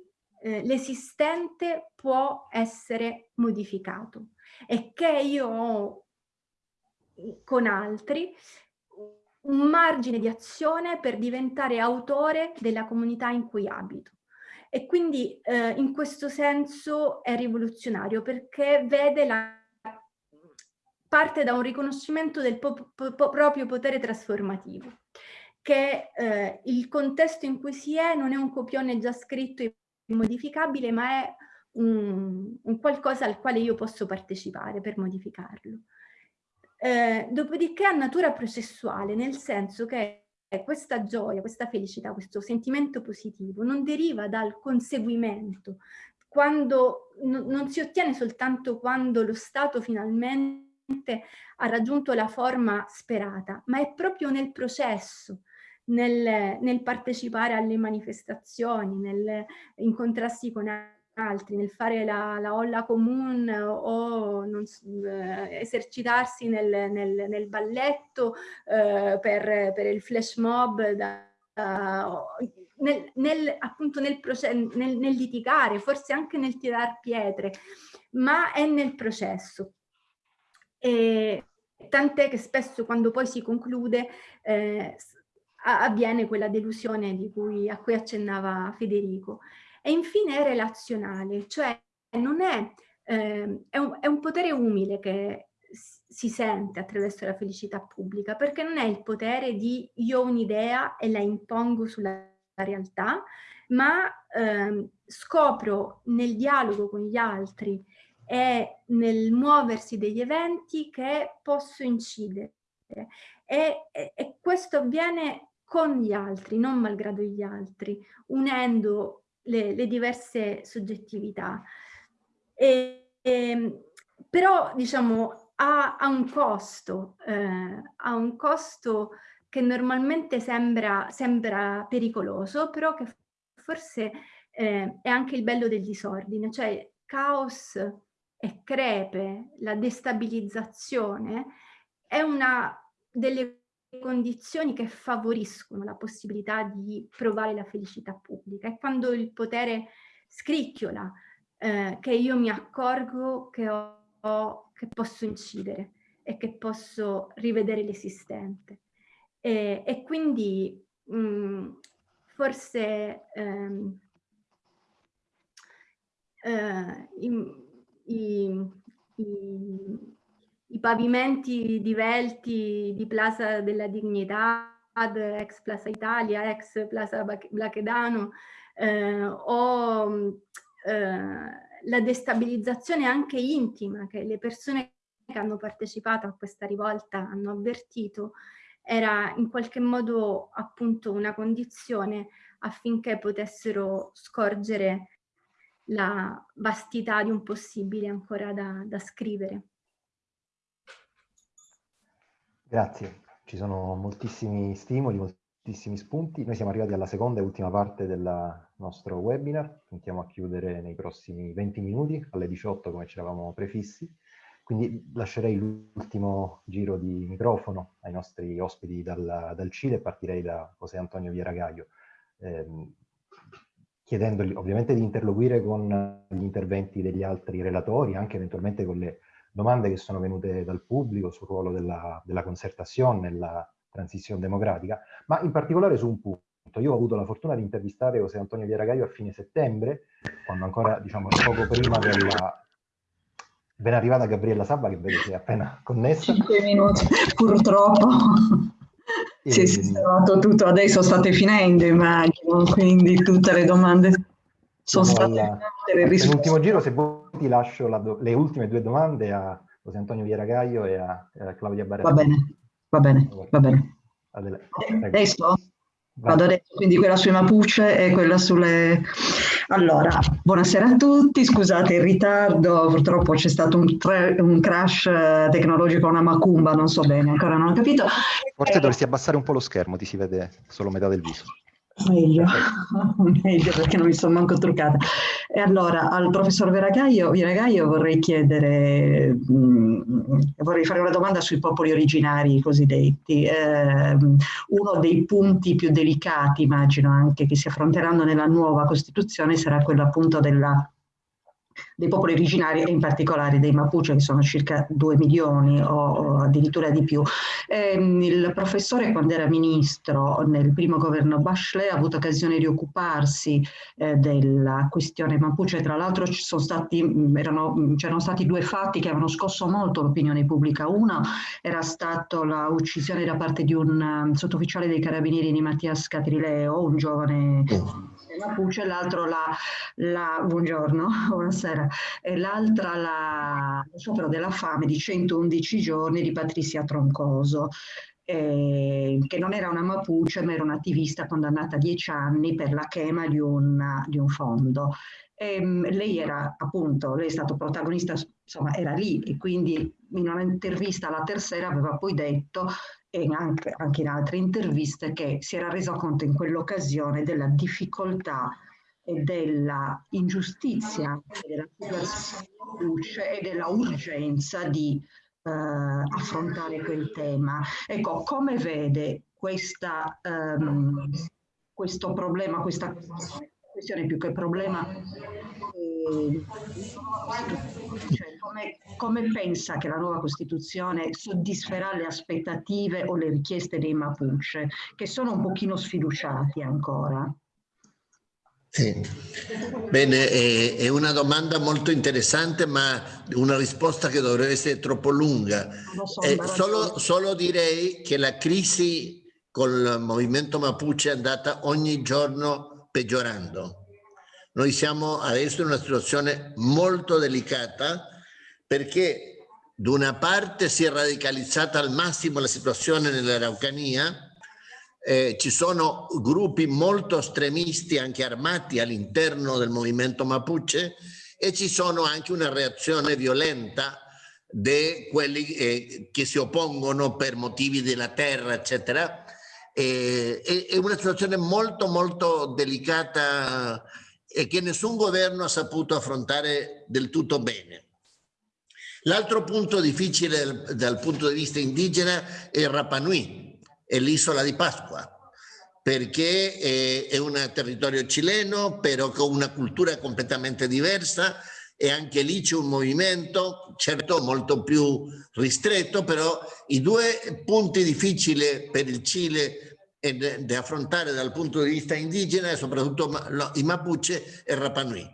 l'esistente può essere modificato e che io ho con altri un margine di azione per diventare autore della comunità in cui abito. E quindi eh, in questo senso è rivoluzionario perché vede la parte da un riconoscimento del po po proprio potere trasformativo, che eh, il contesto in cui si è non è un copione già scritto e modificabile, ma è un, un qualcosa al quale io posso partecipare per modificarlo. Eh, dopodiché ha natura processuale, nel senso che questa gioia, questa felicità, questo sentimento positivo non deriva dal conseguimento, quando non si ottiene soltanto quando lo Stato finalmente ha raggiunto la forma sperata, ma è proprio nel processo, nel, nel partecipare alle manifestazioni, nel incontrarsi con altri, nel fare la, la olla comune o non, eh, esercitarsi nel, nel, nel balletto eh, per, per, il flash mob, da, uh, nel, nel, appunto nel, nel, nel litigare, forse anche nel tirar pietre, ma è nel processo. Tant'è che spesso quando poi si conclude eh, avviene quella delusione cui, a cui accennava Federico. E infine è relazionale, cioè non è, eh, è, un, è un potere umile che si sente attraverso la felicità pubblica, perché non è il potere di io ho un'idea e la impongo sulla realtà, ma eh, scopro nel dialogo con gli altri è nel muoversi degli eventi che posso incidere. E, e, e questo avviene con gli altri, non malgrado gli altri, unendo le, le diverse soggettività. E, e, però, diciamo, ha, ha un costo, eh, ha un costo che normalmente sembra, sembra pericoloso, però che forse eh, è anche il bello del disordine, cioè caos e crepe, la destabilizzazione, è una delle condizioni che favoriscono la possibilità di provare la felicità pubblica. È quando il potere scricchiola eh, che io mi accorgo che, ho, che posso incidere e che posso rivedere l'esistente. E, e, quindi mh, mm, forse ehm, eh, in, i, i, i pavimenti divelti di Plaza della Dignità, ex Plaza Italia, ex Plaza Blachedano, eh, o eh, la destabilizzazione anche intima che le persone che hanno partecipato a questa rivolta hanno avvertito, era in qualche modo appunto una condizione affinché potessero scorgere la vastità di un possibile ancora da, da scrivere. Grazie, ci sono moltissimi stimoli, moltissimi spunti. Noi siamo arrivati alla seconda e ultima parte del nostro webinar, puntiamo a chiudere nei prossimi 20 minuti, alle 18 come ci eravamo prefissi. Quindi lascerei l'ultimo giro di microfono ai nostri ospiti dal, dal Cile e partirei da José Antonio Vieragaio, ehm, chiedendogli ovviamente di interloquire con gli interventi degli altri relatori, anche eventualmente con le domande che sono venute dal pubblico sul ruolo della, della concertazione nella transizione democratica, ma in particolare su un punto. Io ho avuto la fortuna di intervistare José Antonio Vieragaio a fine settembre, quando ancora, diciamo, poco prima della, Ben arrivata Gabriella Sabba che vedo si è appena connessa. 5 minuti, purtroppo. E... Si è sistemato tutto, adesso state finendo immagino, quindi tutte le domande sono state alla... Nell'ultimo giro se vuoi ti lascio do... le ultime due domande a José Antonio Vieragaio e a, a Claudia Barretti. Va bene, va bene, va bene. Adesso? Vado adesso, quindi quella sui Mapuche e quella sulle... Allora, buonasera a tutti, scusate il ritardo, purtroppo c'è stato un, un, crash eh, tecnologico, una macumba, non so bene, ancora non ho capito. Forse eh, dovresti abbassare un po' lo schermo, ti si vede solo metà del viso. Meglio, meglio perché non mi sono manco truccata. E allora al professor Veragaio, Veragaio vorrei chiedere, mh, mm, vorrei fare una domanda sui popoli originari cosiddetti. Eh, uno dei punti più delicati, immagino anche, che si affronteranno nella nuova Costituzione sarà quello appunto della dei popoli originari e in particolare dei Mapuche che sono circa 2 milioni o, addirittura di più. E, ehm, il professore quando era ministro nel primo governo Bachelet ha avuto occasione di occuparsi eh, della questione Mapuche, tra l'altro mm, c'erano stati due fatti che avevano scosso molto l'opinione pubblica. Uno era stato l'uccisione da parte di un um, sottufficiale dei carabinieri di Mattias Catrileo, un giovane Mapuche, l'altro la, la, buongiorno, buonasera, e l'altra la, lo sciopero della fame di 111 giorni di Patricia Troncoso. Eh, che non era una Mapuche ma era un'attivista condannata a 10 anni per la chema di un, di un fondo. E, ehm, lei era appunto, lei è stato protagonista, insomma era lì e quindi in un'intervista alla terza aveva poi detto e anche, anche in altre interviste che si era reso conto in quell'occasione della difficoltà e della ingiustizia della situazione luce e della urgenza di eh, affrontare quel tema. Ecco, come vede questa, um, questo problema, questa questione più che problema eh, cioè, come, come, pensa che la nuova Costituzione soddisferà le aspettative o le richieste dei Mapuche, che sono un pochino sfiduciati ancora? Sì. Bene, è, è, una domanda molto interessante, ma una risposta che dovrebbe essere troppo lunga. So, eh, solo, solo direi che la crisi col movimento Mapuche è andata ogni giorno peggiorando noi siamo adesso in una situazione molto delicata perché da una parte si è radicalizzata al massimo la situazione nell'Araucania, eh, ci sono gruppi molto estremisti anche armati all'interno del movimento Mapuche e ci sono anche una reazione violenta di quelli eh, che si oppongono per motivi della terra, eccetera. Eh, è una situazione molto molto delicata e che nessun governo ha saputo affrontare del tutto bene. L'altro punto difficile dal, punto di vista indigena è Rapa Nui, è l'isola di Pasqua, perché è, è un territorio cileno, però con una cultura completamente diversa e anche lì c'è un movimento, certo molto più ristretto, però i due punti difficili per il Cile da affrontare dal punto di vista indigena e soprattutto i Mapuche e Rapanui.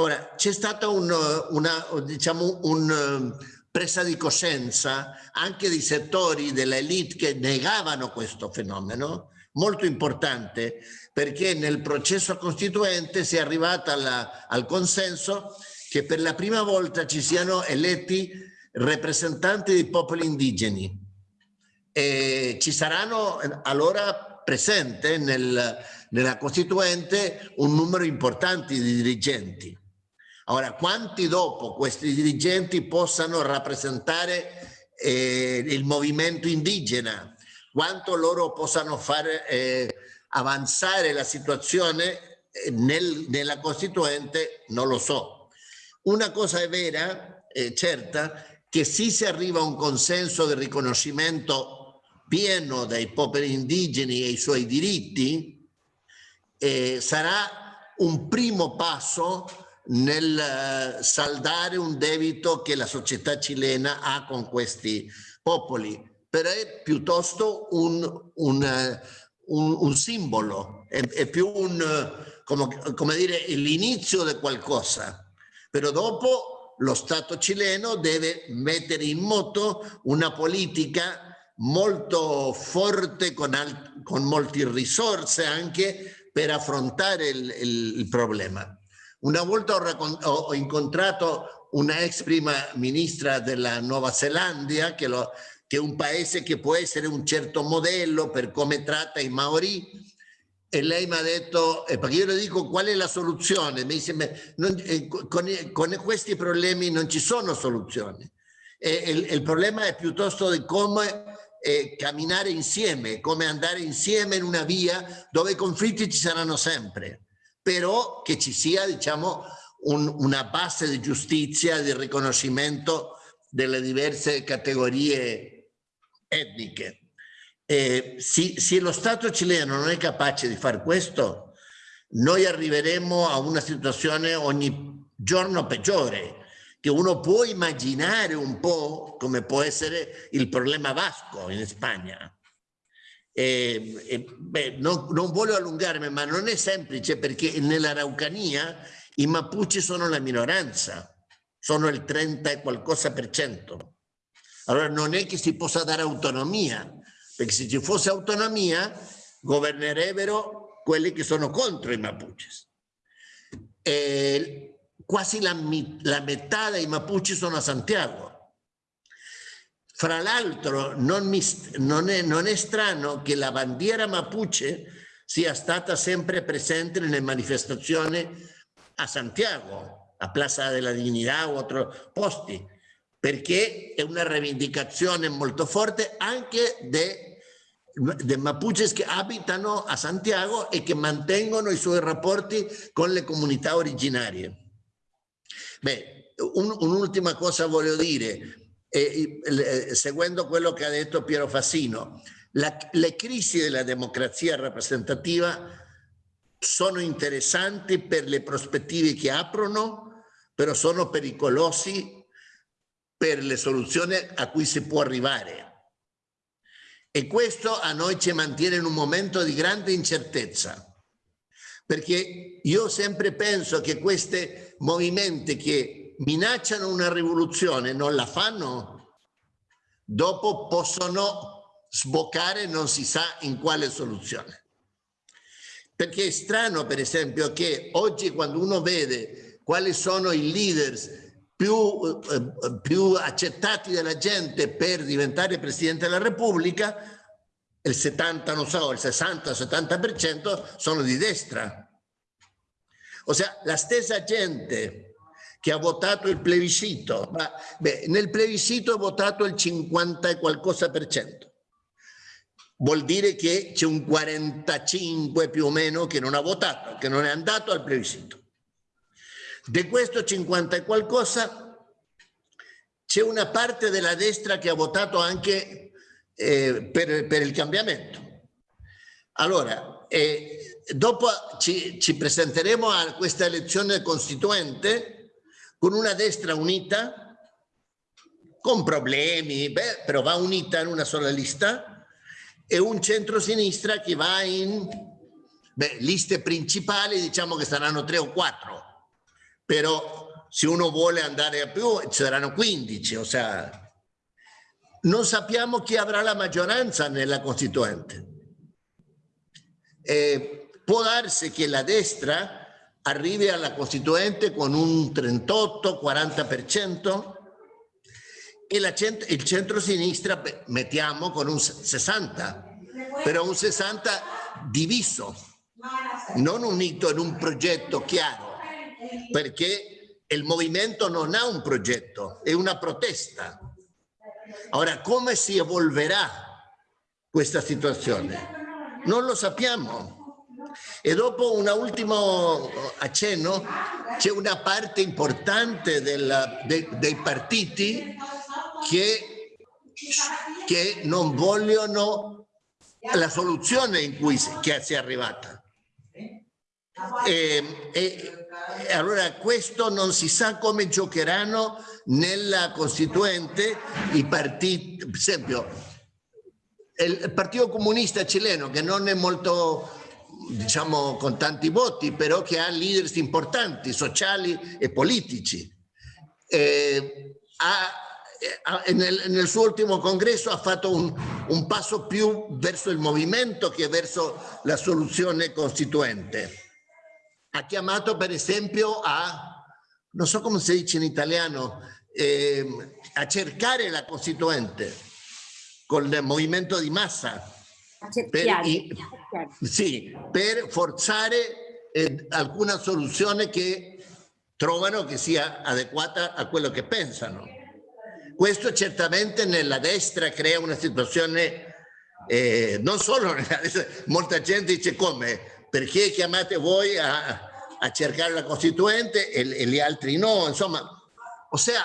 Ora, c'è stata un, una, diciamo, un presa di coscienza anche di settori dell'elite che negavano questo fenomeno, molto importante perché nel processo costituente si è arrivata al consenso che per la prima volta ci siano eletti rappresentanti dei popoli indigeni, eh, ci saranno allora presente nel, nella Costituente un numero importante di dirigenti. Ora, quanti dopo questi dirigenti possano rappresentare eh, il movimento indigena, quanto loro possano fare eh, avanzare la situazione eh, nel, nella Costituente, non lo so. Una cosa è vera, eh, certa, che se si arriva a un consenso del riconoscimento pieno dai popoli indigeni e i suoi diritti, eh, sarà un primo passo nel eh, saldare un debito che la società cilena ha con questi popoli, però è piuttosto un, un, eh, un, un simbolo, è, è, più un, come, come dire, l'inizio di qualcosa, però dopo lo Stato cileno deve mettere in moto una politica molto forte con, con molte risorse anche per affrontare il, il, il problema. Una volta ho, ho, incontrato una ex prima ministra della Nuova Zelanda che, che è un paese che può essere un certo modello per come tratta i Maori e lei mi ha detto, eh, perché io le dico qual è la soluzione, mi dice, non, eh, con, con, questi problemi non ci sono soluzioni. E, il, il, problema è piuttosto di come eh, camminare insieme, come andare insieme in una via dove i conflitti ci saranno sempre, però che ci sia diciamo, un, una base di giustizia, di riconoscimento delle diverse categorie etniche. Eh, se, se lo Stato cileno non è capace di fare questo, noi arriveremo a una situazione ogni giorno peggiore, che uno può immaginare un po' come può essere il problema vasco in Spagna. E, e, beh, non, non, voglio allungarmi, ma non è semplice perché nella Raucania i Mapuche sono la minoranza, sono il 30 e qualcosa per cento. Allora non è che si possa dare autonomia, perché se ci fosse autonomia governerebbero quelli che sono contro i Mapuches. E quasi la, la metà dei Mapuche sono a Santiago. Fra l'altro non, non, non, è, strano che la bandiera Mapuche sia stata sempre presente nelle manifestazioni a Santiago, a Plaza della Dignità o altri posti, perché è una rivendicazione molto forte anche dei Mapuches che abitano a Santiago e che mantengono i suoi rapporti con le comunità originarie. Beh, un'ultima un cosa voglio dire, eh, eh, seguendo quello che ha detto Piero Fassino, la, le crisi della democrazia rappresentativa sono interessanti per le prospettive che aprono, però sono pericolosi per le soluzioni a cui si può arrivare. E questo a noi ci mantiene in un momento di grande incertezza, perché io sempre penso che questi movimenti che minacciano una rivoluzione non la fanno, dopo possono sboccare non si sa in quale soluzione. Perché è strano, per esempio, che oggi quando uno vede quali sono i leaders più, eh, più accettati dalla gente per diventare Presidente della Repubblica, il 70, non so, il 60-70% sono di destra. Ossia, la stessa gente che ha votato il plebiscito, ma beh, nel plebiscito ha votato il 50 e qualcosa per cento. Vuol dire che c'è un 45 più o meno che non ha votato, che non è andato al plebiscito. Di questo 50 e qualcosa c'è una parte della destra che ha votato anche eh, per, per, il cambiamento. Allora, eh, dopo ci, ci, presenteremo a questa elezione costituente con una destra unita, con problemi, beh, però va unita in una sola lista, e un centro-sinistra che va in beh, liste principali, diciamo che saranno tre o quattro però se uno vuole andare a più ci saranno 15, o sea, non sappiamo chi avrà la maggioranza nella Costituente. Eh, può darsi che la destra arrivi alla Costituente con un 38-40% e la cent il centro-sinistra mettiamo con un 60%, però un 60% diviso. non unito in un progetto chiaro, perché il movimento non ha un progetto, è una protesta. Ora, come si evolverà questa situazione? Non lo sappiamo. E dopo un ultimo accenno, c'è una parte importante della, de, dei partiti che, che non vogliono la soluzione in cui che si è arrivata. E, e, e, allora questo non si sa come giocheranno nella Costituente i partiti, per esempio il Partito Comunista cileno che non è molto diciamo con tanti voti però che ha leaders importanti sociali e politici. Eh, ha, nel, nel, suo ultimo congresso ha fatto un, un passo più verso il movimento che verso la soluzione costituente ha chiamato per esempio a, non so come si dice in italiano, eh, a cercare la Costituente con il movimento di massa. Per, sì, per forzare eh, alcuna soluzione che trovano che sia adeguata a quello che pensano. Questo certamente nella destra crea una situazione, eh, non solo nella destra, molta gente dice come, perché chiamate voi a, a cercare la Costituente e, e, gli altri no? Insomma, ossia,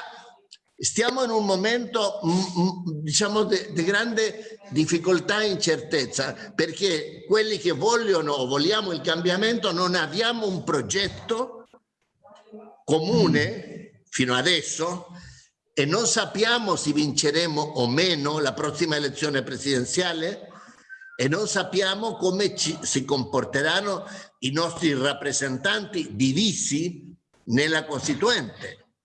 stiamo in un momento diciamo di grande difficoltà e incertezza perché quelli che vogliono o vogliamo il cambiamento non abbiamo un progetto comune fino adesso e non sappiamo se vinceremo o meno la prossima elezione presidenziale e non sappiamo come ci, si comporteranno i nostri rappresentanti divisi nella Costituente.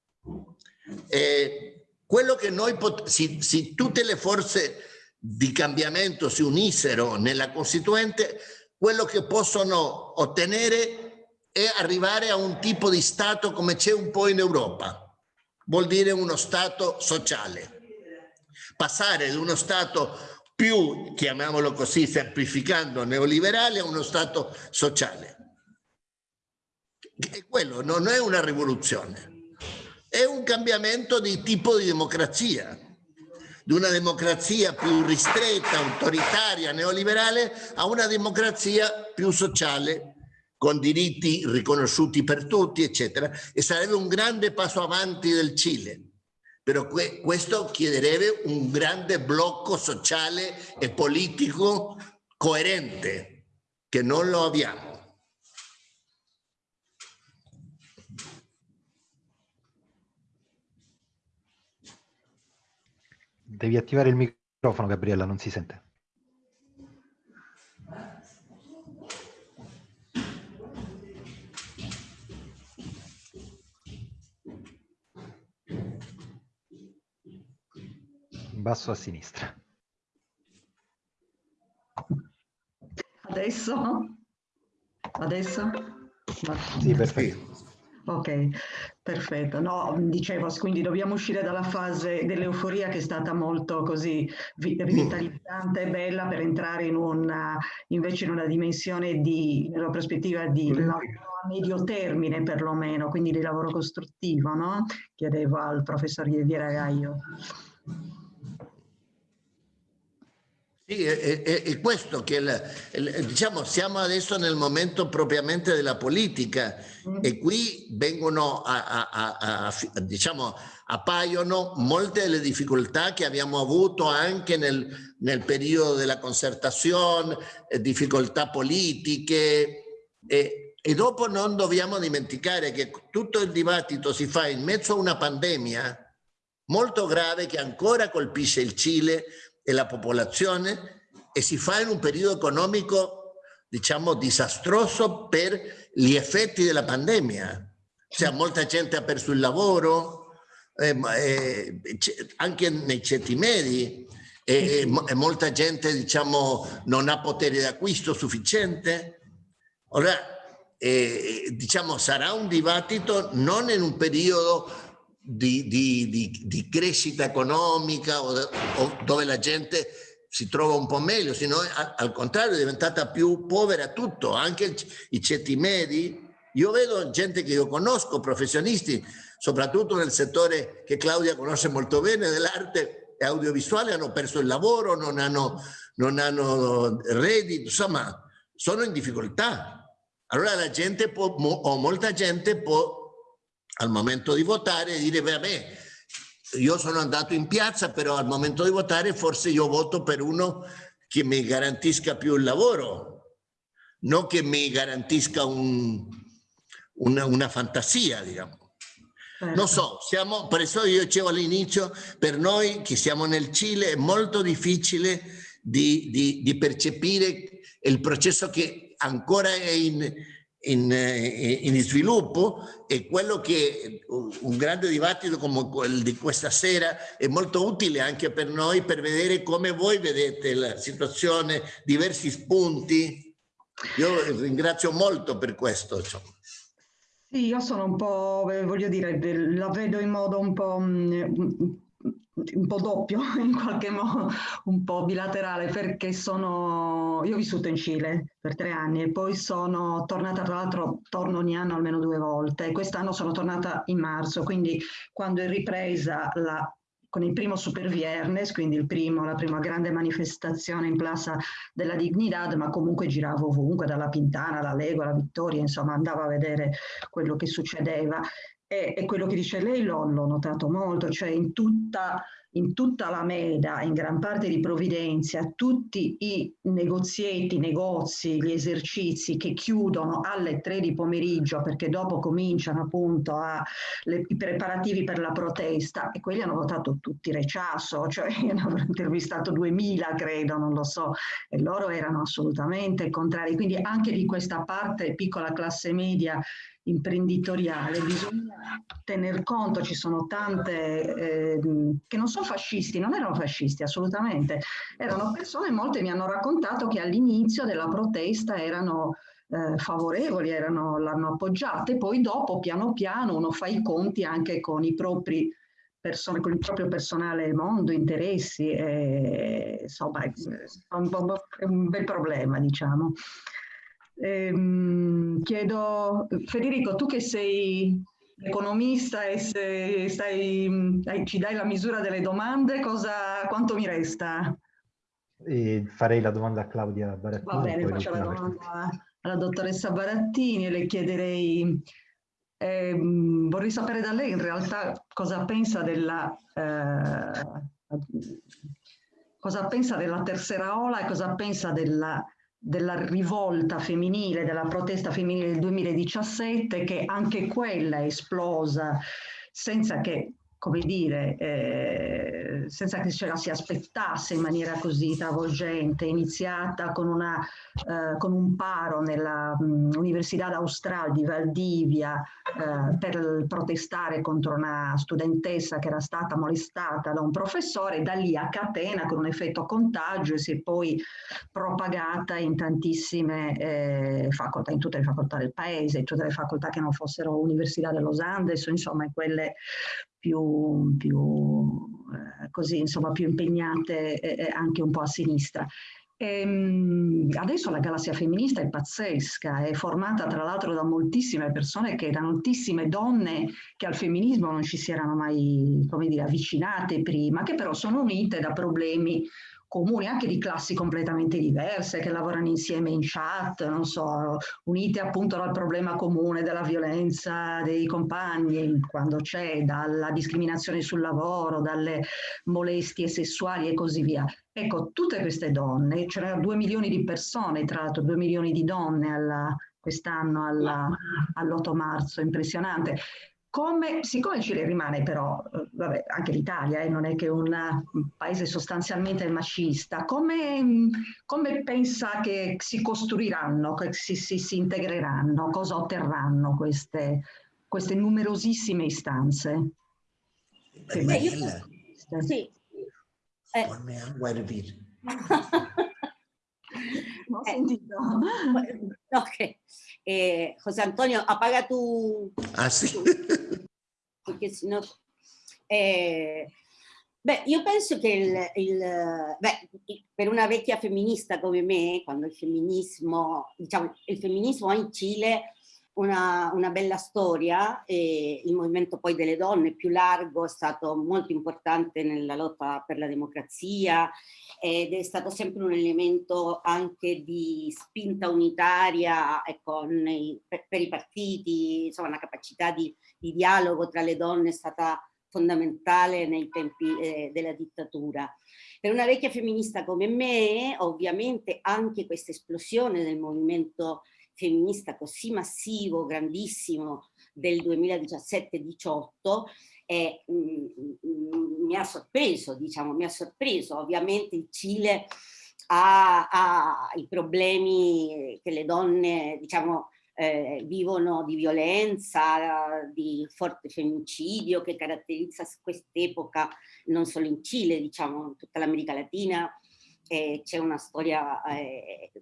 E quello che noi, se, se tutte le forze di cambiamento si unissero nella Costituente, quello che possono ottenere è arrivare a un tipo di Stato come c'è un po' in Europa. Vuol dire uno Stato sociale. Passare da uno Stato più, chiamiamolo così, semplificando, neoliberale a uno Stato sociale. E quello non è una rivoluzione, è un cambiamento di tipo di democrazia, di una democrazia più ristretta, autoritaria, neoliberale, a una democrazia più sociale, con diritti riconosciuti per tutti, eccetera. E sarebbe un grande passo avanti del Cile però que questo chiederebbe un grande blocco sociale e politico coerente, che non lo abbiamo. Devi attivare il microfono, Gabriella, non si sente. Basso a sinistra. Adesso? Adesso? Sì, perfetto. Ok, perfetto. No, dicevo, quindi dobbiamo uscire dalla fase dell'euforia che è stata molto così rivitalizzante e bella per entrare in una, invece in una dimensione di, nella prospettiva di lavoro a medio termine perlomeno, quindi di lavoro costruttivo, no? Chiedevo al professor Ievira Gaio. Sì, è, è, è questo che il, diciamo siamo adesso nel momento propriamente della politica mm. e qui vengono a, a, a, a, diciamo appaiono molte delle difficoltà che abbiamo avuto anche nel, nel periodo della concertazione, eh, difficoltà politiche e, e dopo non dobbiamo dimenticare che tutto il dibattito si fa in mezzo a una pandemia molto grave che ancora colpisce il Cile e la popolazione e si fa in un periodo economico, diciamo, disastroso per gli effetti della pandemia. Cioè, molta gente ha perso il lavoro, eh, eh, anche nei ceti medi, e, e, molta gente, diciamo, non ha potere d'acquisto sufficiente. Ora, eh, diciamo, sarà un dibattito non in un periodo di, di, di, di crescita economica o, o, dove la gente si trova un po' meglio, se no al contrario è diventata più povera tutto, anche i ceti medi. Io vedo gente che io conosco, professionisti, soprattutto nel settore che Claudia conosce molto bene, dell'arte audiovisuale, hanno perso il lavoro, non hanno, non hanno reddito, insomma, sono in difficoltà. Allora la gente può, o molta gente può al momento di votare dire, vabbè, io sono andato in piazza, però al momento di votare forse io voto per uno che mi garantisca più il lavoro, non che mi garantisca un, una, una, fantasia, diciamo. Non so, siamo, per eso io dicevo all'inizio, per noi che siamo nel Cile è molto difficile di, di, di percepire il processo che ancora è in, in, eh, in, sviluppo e quello che un grande dibattito come quello di questa sera è molto utile anche per noi per vedere come voi vedete la situazione, diversi spunti. Io ringrazio molto per questo. Insomma. Sì, io sono un po', voglio dire, la vedo in modo un po' mm, un po' doppio, in qualche modo un po' bilaterale, perché sono, io ho vissuto in Cile per tre anni e poi sono tornata, tra l'altro torno ogni anno almeno due volte, quest'anno sono tornata in marzo, quindi quando è ripresa la con il primo Super Viernes, quindi primo, la prima grande manifestazione in Plaza della Dignidad, ma comunque giravo ovunque, dalla Pintana alla Lego alla Vittoria, insomma andavo a vedere quello che succedeva e, e quello che dice lei l'ho notato molto, cioè in tutta in tutta la Meda, in gran parte di Provvidenza, tutti i negozietti, negozi, gli esercizi che chiudono alle tre di pomeriggio perché dopo cominciano appunto a, le, i preparativi per la protesta e quelli hanno votato tutti rechasso, cioè io ne avrò intervistato 2000 credo, non lo so, e loro erano assolutamente contrari. Quindi anche di questa parte piccola classe media imprenditoriale bisogna tener conto, ci sono tante eh, che non sono fascisti, non erano fascisti assolutamente, erano persone, molte mi hanno raccontato che all'inizio della protesta erano eh, favorevoli, l'hanno appoggiata e poi dopo piano piano uno fa i conti anche con propri con il proprio personale mondo, interessi, e, insomma è un, è un bel problema diciamo. Ehm, chiedo, Federico, tu che sei economista e se stai, ci dai la misura delle domande, cosa, quanto mi resta? E farei la domanda a Claudia Barattini. Va bene, faccio la domanda alla dottoressa Barattini e le chiederei, eh, vorrei sapere da lei in realtà cosa pensa della... Eh, cosa pensa della terza ola e cosa pensa della della rivolta femminile, della protesta femminile del 2017, che anche quella è esplosa senza che come dire, eh, senza che ce la si aspettasse in maniera così travolgente, iniziata con, una, eh, con un paro nell'Università Austral di Valdivia eh, per protestare contro una studentessa che era stata molestata da un professore, da lì a catena con un effetto contagio e si è poi propagata in tantissime eh, facoltà, in tutte le facoltà del paese, in tutte le facoltà che non fossero Università de Los Andes, insomma in quelle più, più eh, così, insomma, più impegnate eh, anche un po' a sinistra. E, ehm, adesso la galassia femminista è pazzesca, è formata tra l'altro da moltissime persone, che, da moltissime donne che al femminismo non ci si erano mai dire, avvicinate prima, che però sono unite da problemi comuni, anche di classi completamente diverse, che lavorano insieme in chat, non so, unite appunto dal problema comune della violenza dei compagni, quando c'è, dalla discriminazione sul lavoro, dalle molestie sessuali e così via. Ecco, tutte queste donne, c'erano due milioni di persone, tra l'altro due milioni di donne quest'anno all'8 marzo, impressionante. Come, siccome Cile rimane però, eh, vabbè, anche l'Italia eh, non è che un, paese sostanzialmente macista, come, come, pensa che si costruiranno, che si, si, si integreranno, cosa otterranno queste, queste numerosissime istanze? Beh, io, sì. Eh. ho sentito. Ok. Eh, José Antonio, apaga tu... Ah, porque si no... Eh, Beh, io penso che il, il, beh, per una vecchia femminista come me, quando il femminismo, diciamo, il femminismo in Cile una, una, bella storia e il movimento poi delle donne più largo è stato molto importante nella lotta per la democrazia ed è stato sempre un elemento anche di spinta unitaria ecco, nei, per, per, i partiti, insomma una capacità di, di, dialogo tra le donne è stata fondamentale nei tempi eh, della dittatura. Per una vecchia femminista come me, ovviamente anche questa esplosione del movimento femminista così massivo, grandissimo del 2017-18 eh, mi ha sorpreso, diciamo, mi ha sorpreso. Ovviamente il Cile ha, ha i problemi che le donne, diciamo, eh, vivono di violenza, di forte femminicidio che caratterizza quest'epoca non solo in Cile, diciamo in tutta l'America Latina, eh, c'è una storia eh,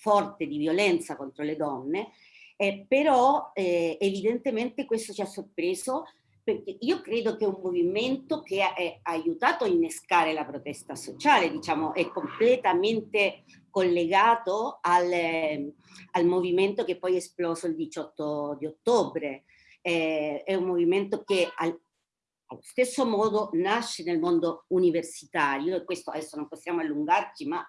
forte di violenza contro le donne, eh, però eh, evidentemente questo ci ha sorpreso perché io credo che un movimento che ha, ha aiutato a innescare la protesta sociale, diciamo, è completamente collegato al, eh, al movimento che poi è esploso il 18 di ottobre. Eh, è un movimento che al, allo stesso modo nasce nel mondo universitario, e questo adesso non possiamo allungarci, ma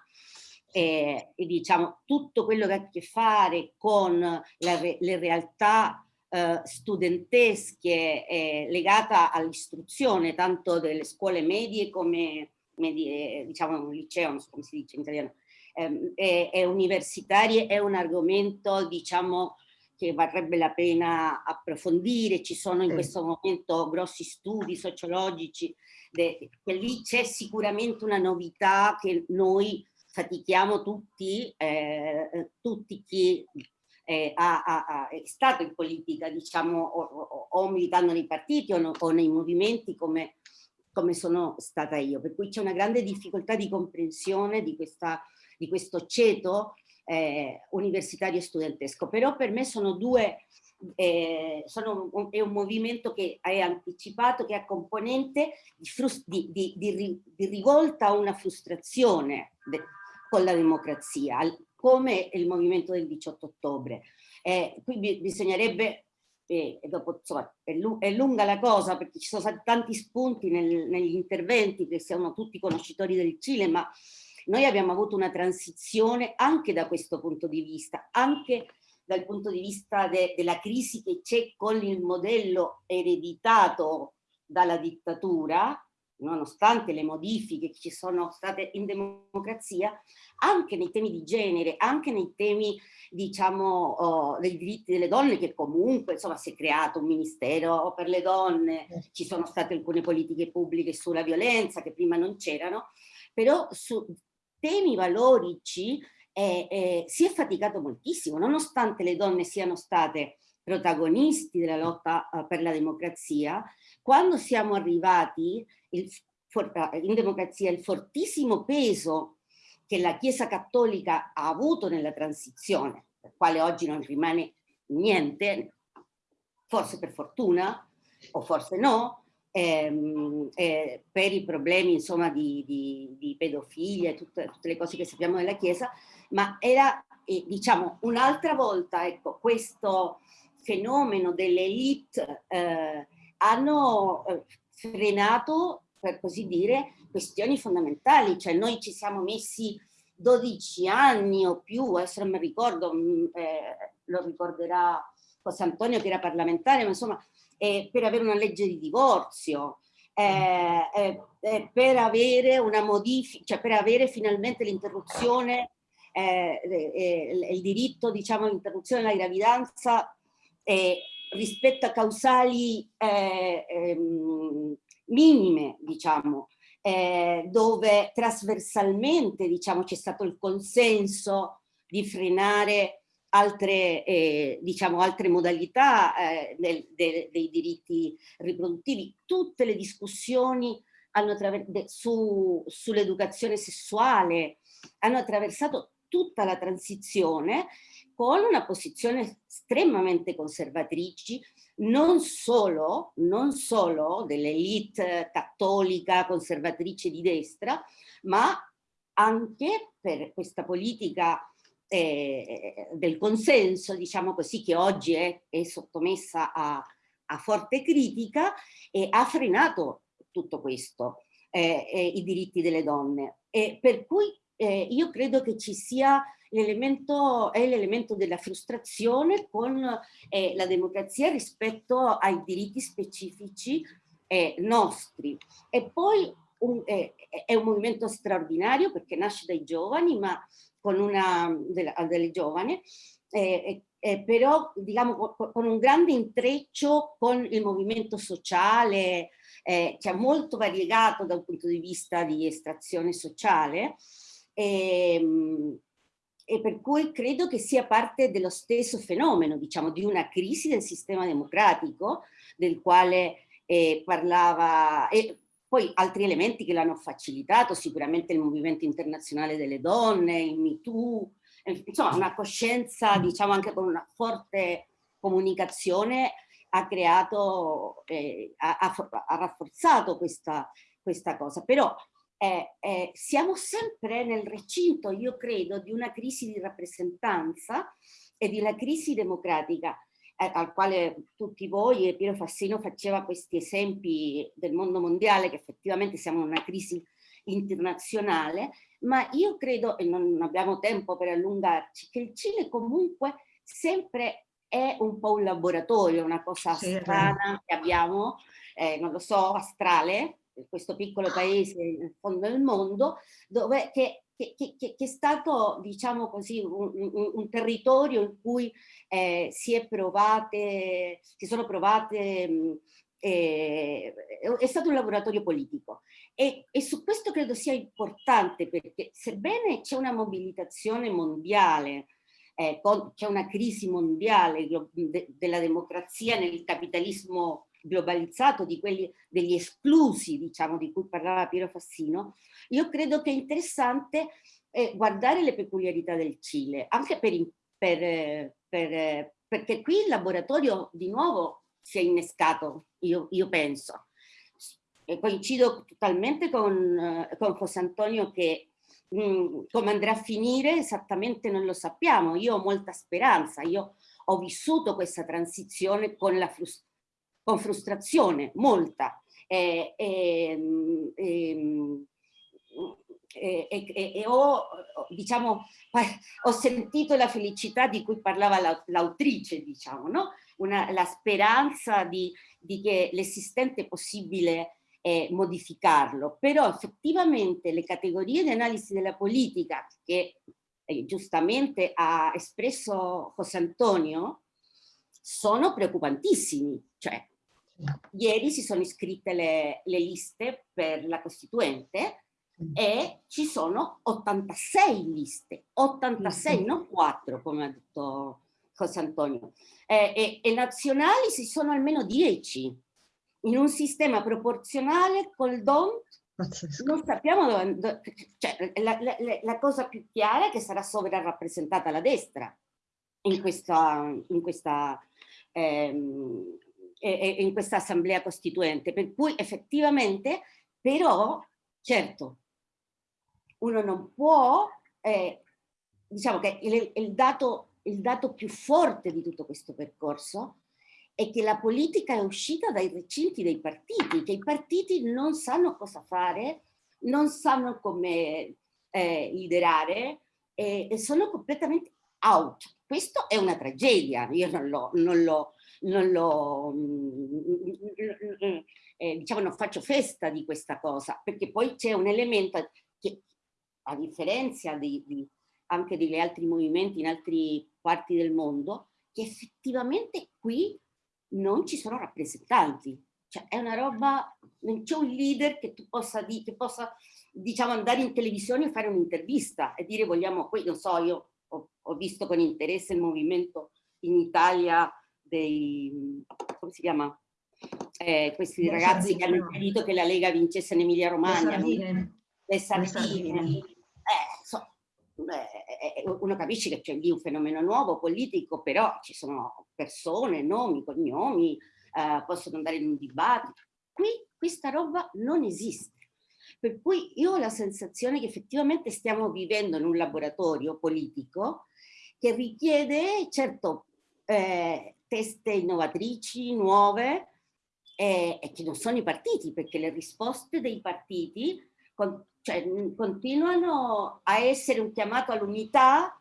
eh, e diciamo tutto quello che ha a che fare con la, le realtà eh, studentesche eh, legata all'istruzione tanto delle scuole medie come medie, diciamo un liceo, non so come si dice in italiano, ehm, e, e universitarie è un argomento diciamo che varrebbe la pena approfondire, ci sono in questo momento grossi studi sociologici, che lì c'è sicuramente una novità che noi fatichiamo tutti, eh, eh, tutti chi eh, ha, ha, è stato in politica, diciamo, o, o, o militando nei partiti o, no, o nei movimenti come, come, sono stata io. Per cui c'è una grande difficoltà di comprensione di, questa, di questo ceto eh, universitario e studentesco. Però per me sono due, eh, sono è un movimento che è anticipato, che ha componente di, di, di, di rivolta a una frustrazione con la democrazia, come il movimento del 18 ottobre. Eh, qui bisognerebbe, eh, dopo, insomma, è, è, lunga la cosa perché ci sono tanti spunti nel, negli interventi che siamo tutti conoscitori del Cile, ma noi abbiamo avuto una transizione anche da questo punto di vista, anche dal punto di vista de, della crisi che c'è con il modello ereditato dalla dittatura, nonostante le modifiche che ci sono state in democrazia, anche nei temi di genere, anche nei temi, diciamo, oh, dei diritti delle donne, che comunque, insomma, si è creato un ministero per le donne, ci sono state alcune politiche pubbliche sulla violenza che prima non c'erano, però su temi valorici eh, eh, si è faticato moltissimo, nonostante le donne siano state protagonisti della lotta uh, per la democrazia, quando siamo arrivati il, in democrazia il fortissimo peso che la Chiesa Cattolica ha avuto nella transizione, per quale oggi non rimane niente, forse per fortuna o forse no, ehm, eh, per i problemi insomma di, di, di pedofilia e tutte, tutte, le cose che sappiamo della Chiesa, ma era eh, diciamo un'altra volta ecco, questo fenomeno delle elite eh, hanno eh, frenato, per così dire, questioni fondamentali, cioè noi ci siamo messi 12 anni o più, adesso non mi ricordo, mm, eh, lo ricorderà José Antonio che era parlamentare, ma insomma, eh, per avere una legge di divorzio, eh, eh, eh per avere una modifica, cioè per avere finalmente l'interruzione, il diritto diciamo all'interruzione della gravidanza rispetto a causali eh, ehm, minime, diciamo, eh, dove trasversalmente diciamo, c'è stato il consenso di frenare altre, eh, diciamo, altre modalità eh, del, de, dei diritti riproduttivi. Tutte le discussioni su, sull'educazione sessuale hanno attraversato tutta la transizione con una posizione estremamente conservatrici, non solo, non solo dell'elite cattolica conservatrice di destra, ma anche per questa politica eh, del consenso, diciamo così, che oggi è, è sottomessa a, a, forte critica e ha frenato tutto questo, eh, eh, i diritti delle donne. E per cui eh, io credo che ci sia l'elemento, è l'elemento della frustrazione con eh, la democrazia rispetto ai diritti specifici eh, nostri. E poi un, eh, è un movimento straordinario perché nasce dai giovani, ma con una delle, delle giovani, eh, eh, però diciamo con un grande intreccio con il movimento sociale, eh, che è molto variegato dal punto di vista di estrazione sociale, e, ehm, e per cui credo che sia parte dello stesso fenomeno, diciamo, di una crisi del sistema democratico, del quale eh, parlava, e poi altri elementi che l'hanno facilitato, sicuramente il movimento internazionale delle donne, il MeToo, eh, insomma una coscienza, diciamo anche con una forte comunicazione, ha creato, eh, ha, ha, rafforzato questa, questa cosa. Però eh, eh, siamo sempre nel recinto, io credo, di una crisi di rappresentanza e di una crisi democratica eh, al quale tutti voi e Piero Fassino faceva questi esempi del mondo mondiale che effettivamente siamo in una crisi internazionale, ma io credo, e non abbiamo tempo per allungarci, che il Cile comunque sempre è un po' un laboratorio, una cosa strana che abbiamo, eh, non lo so, astrale, questo piccolo paese nel fondo del mondo, dove, che, che, che, che è stato, diciamo così, un, un, un territorio in cui eh, si, è provate, si sono provate, mh, eh, è stato un laboratorio politico. E, e, su questo credo sia importante perché sebbene c'è una mobilitazione mondiale, eh, c'è una crisi mondiale de, della democrazia nel capitalismo globalizzato, di quelli, degli esclusi, diciamo, di cui parlava Piero Fassino, io credo che è interessante eh, guardare le peculiarità del Cile, anche per, per, per, perché qui il laboratorio di nuovo si è innescato, io, io penso. E coincido totalmente con, con José Antonio che mm, come andrà a finire esattamente non lo sappiamo. Io ho molta speranza, io ho vissuto questa transizione con la frustrazione con frustrazione, molta. E, e, e, e ho, diciamo, ho sentito la felicità di cui parlava l'autrice, diciamo, no? Una, la speranza di, di che l'esistente è possibile eh, modificarlo, però effettivamente le categorie di analisi della politica che eh, giustamente ha espresso José Antonio sono preoccupantissimi, cioè Ieri si sono iscritte le, le liste per la Costituente e ci sono 86 liste, 86, non 4 come ha detto José Antonio, eh, e, e, nazionali si sono almeno 10, in un sistema proporzionale col DON non sappiamo dove, dove cioè, la, la, la, cosa più chiara è che sarà sovrarappresentata la destra in questa, in questa ehm, in questa assemblea costituente, per cui effettivamente però, certo, uno non può, eh, diciamo che il, il, dato, il dato più forte di tutto questo percorso è che la politica è uscita dai recinti dei partiti, che i partiti non sanno cosa fare, non sanno come eh, liderare e, e, sono completamente out. Questo è una tragedia, io non lo, non lo, non lo, eh, diciamo, non faccio festa di questa cosa, perché poi c'è un elemento che, a differenza di, di, anche degli altri movimenti in altre parti del mondo, che effettivamente qui non ci sono rappresentanti. Cioè è una roba, non c'è un leader che tu possa, di, che possa diciamo, andare in televisione e fare un'intervista e dire vogliamo, poi non so, io ho, ho visto con interesse il movimento in Italia dei, come si chiama? Eh, questi le ragazzi sardine, che hanno impedito che la Lega vincesse in Emilia Romagna. Le sardine. Eh, so, eh, eh, uno capisce che c'è lì un fenomeno nuovo, politico, però ci sono persone, nomi, cognomi, eh, possono andare in un dibattito. Qui questa roba non esiste. Per cui io ho la sensazione che effettivamente stiamo vivendo in un laboratorio politico che richiede, certo, eh, teste innovatrici, nuove, eh, e che non sono i partiti, perché le risposte dei partiti con, cioè, continuano a essere un chiamato all'unità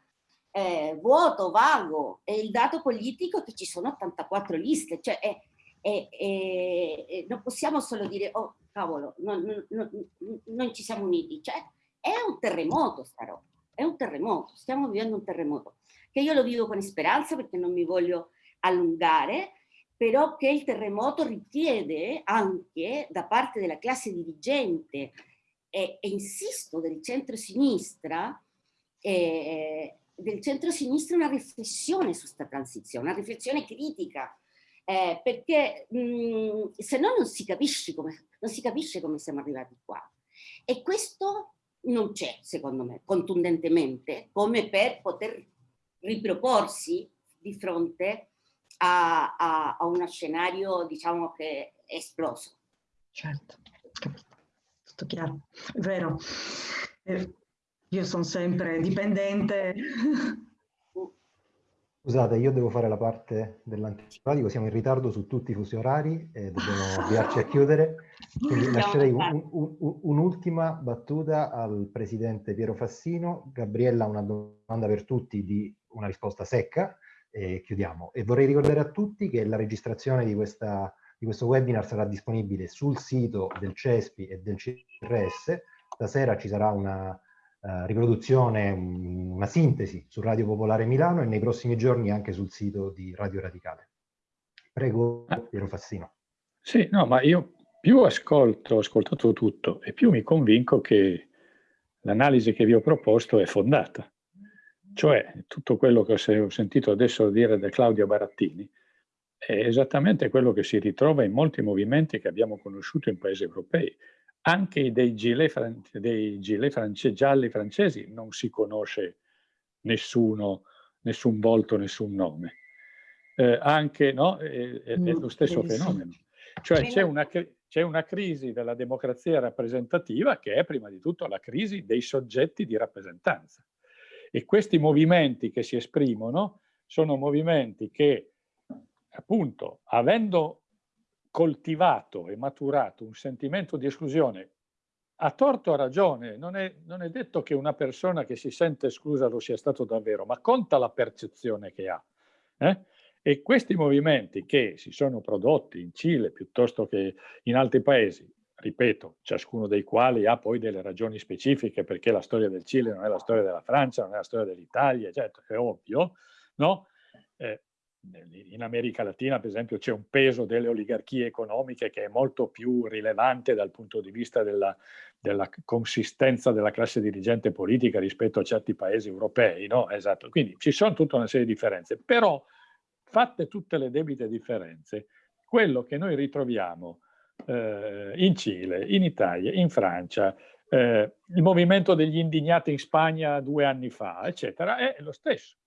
eh, vuoto, vago, e il dato politico è che ci sono 84 liste, cioè è, è, è, non possiamo solo dire, oh cavolo, non, non, non, ci siamo uniti, cioè è un terremoto sta roba, è un terremoto, stiamo vivendo un terremoto, che io lo vivo con speranza perché non mi voglio allungare, però che il terremoto richiede anche da parte della classe dirigente e, e insisto del centro-sinistra eh, del centro-sinistra una riflessione su questa transizione, una riflessione critica, eh, perché mh, se no non si, capisce come, non si capisce come siamo arrivati qua. E questo non c'è, secondo me, contundentemente, come per poter riproporsi di fronte a, a, a uno scenario, diciamo, che è esploso. Certo, tutto chiaro, è vero. Eh, io sono sempre dipendente. Scusate, io devo fare la parte dell'antipatico, siamo in ritardo su tutti i fusi orari e dobbiamo avviarci a chiudere. Quindi lascerei un'ultima un, un, battuta al presidente Piero Fassino. Gabriella ha una domanda per tutti di una risposta secca e chiudiamo. E vorrei ricordare a tutti che la registrazione di, questa, di questo webinar sarà disponibile sul sito del CESPI e del CRS. Stasera ci sarà una uh, riproduzione, una sintesi su Radio Popolare Milano e nei prossimi giorni anche sul sito di Radio Radicale. Prego, ah. Piero Fassino. Sì, no, ma io più ascolto, ho ascoltato tutto e più mi convinco che l'analisi che vi ho proposto è fondata. Cioè, tutto quello che ho sentito adesso dire da Claudio Barattini è esattamente quello che si ritrova in molti movimenti che abbiamo conosciuto in paesi europei anche dei gilet, dei gilet france, gialli francesi non si conosce nessuno, nessun volto, nessun nome. Eh, anche, no? È, è, è, lo stesso fenomeno. Cioè c'è una, una crisi della democrazia rappresentativa che è prima di tutto la crisi dei soggetti di rappresentanza. E questi movimenti che si esprimono sono movimenti che, appunto, avendo coltivato e maturato un sentimento di esclusione, a torto o a ragione, non è, non è detto che una persona che si sente esclusa lo sia stato davvero, ma conta la percezione che ha. Eh? E questi movimenti che si sono prodotti in Cile piuttosto che in altri paesi, ripeto, ciascuno dei quali ha poi delle ragioni specifiche perché la storia del Cile non è la storia della Francia, non è la storia dell'Italia, certo, è ovvio, no? Eh, in America Latina, per esempio, c'è un peso delle oligarchie economiche che è molto più rilevante dal punto di vista della, della consistenza della classe dirigente politica rispetto a certi paesi europei, no? Esatto. Quindi ci sono tutta una serie di differenze, però fatte tutte le debite differenze, quello che noi ritroviamo eh, in Cile, in Italia, in Francia, eh, il movimento degli indignati in Spagna due anni fa, eccetera, è lo stesso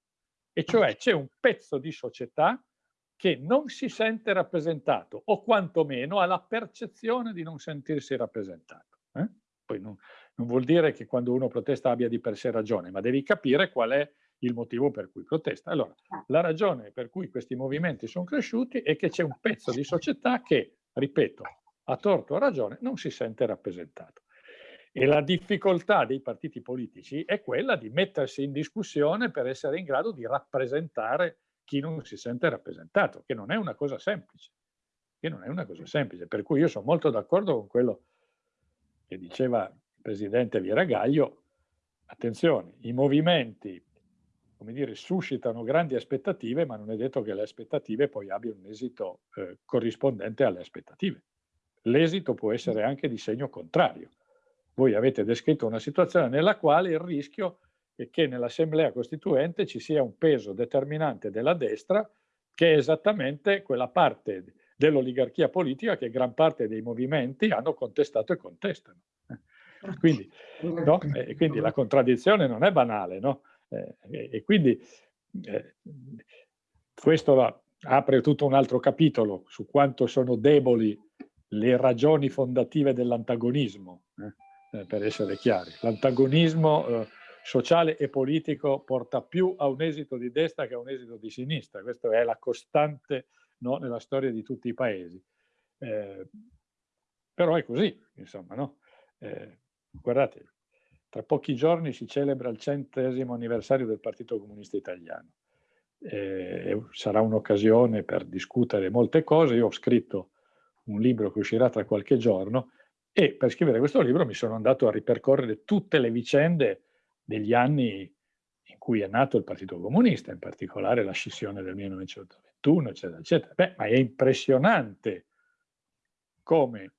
e cioè c'è un pezzo di società che non si sente rappresentato o quantomeno ha la percezione di non sentirsi rappresentato. Eh? Poi non, non, vuol dire che quando uno protesta abbia di per sé ragione, ma devi capire qual è il motivo per cui protesta. Allora, la ragione per cui questi movimenti sono cresciuti è che c'è un pezzo di società che, ripeto, a torto o a ragione, non si sente rappresentato. E la difficoltà dei partiti politici è quella di mettersi in discussione per essere in grado di rappresentare chi non si sente rappresentato, che non è una cosa semplice. Che non è una cosa semplice. Per cui io sono molto d'accordo con quello che diceva il presidente Viragaglio. Attenzione, i movimenti, come dire, suscitano grandi aspettative, ma non è detto che le aspettative poi abbiano un esito eh, corrispondente alle aspettative. L'esito può essere anche di segno contrario voi avete descritto una situazione nella quale il rischio è che nell'assemblea costituente ci sia un peso determinante della destra che è esattamente quella parte dell'oligarchia politica che gran parte dei movimenti hanno contestato e contestano. Quindi, no? quindi la contraddizione non è banale, no? Eh, e, e, quindi eh, questo apre tutto un altro capitolo su quanto sono deboli le ragioni fondative dell'antagonismo, eh, eh, per essere chiari. L'antagonismo eh, sociale e politico porta più a un esito di destra che a un esito di sinistra. Questa è la costante no, nella storia di tutti i paesi. Eh, però è così, insomma, no? Eh, guardate, tra pochi giorni si celebra il centesimo anniversario del Partito Comunista Italiano. Eh, sarà un'occasione per discutere molte cose. Io ho scritto un libro che uscirà tra qualche giorno e per scrivere questo libro mi sono andato a ripercorrere tutte le vicende degli anni in cui è nato il Partito Comunista, in particolare la scissione del 1921, eccetera, eccetera. Beh, ma è impressionante come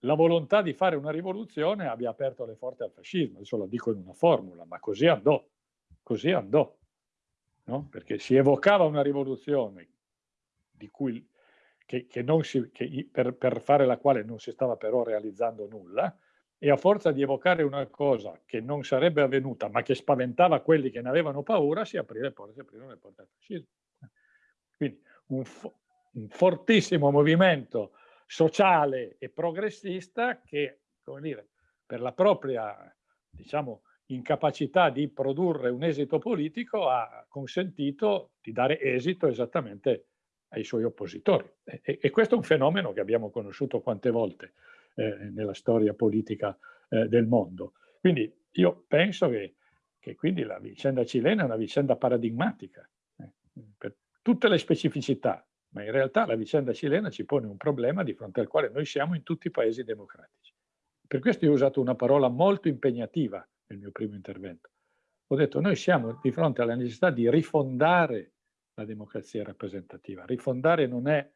la volontà di fare una rivoluzione abbia aperto le porte al fascismo. Adesso lo dico in una formula, ma così andò, così andò. No? Perché si evocava una rivoluzione di cui che, che si, che per, per, fare la quale non si stava però realizzando nulla, e a forza di evocare una cosa che non sarebbe avvenuta, ma che spaventava quelli che ne avevano paura, si, aprì le porte, si aprirono le porte al fascismo. Quindi un, fo un fortissimo movimento sociale e progressista che, come dire, per la propria, diciamo, incapacità di produrre un esito politico ha consentito di dare esito esattamente ai suoi oppositori. E, e, questo è un fenomeno che abbiamo conosciuto quante volte eh, nella storia politica eh, del mondo. Quindi io penso che, che, la vicenda cilena è una vicenda paradigmatica eh, per tutte le specificità, ma in realtà la vicenda cilena ci pone un problema di fronte al quale noi siamo in tutti i paesi democratici. Per questo io ho usato una parola molto impegnativa nel mio primo intervento. Ho detto noi siamo di fronte alla necessità di rifondare la democrazia rappresentativa. Rifondare non è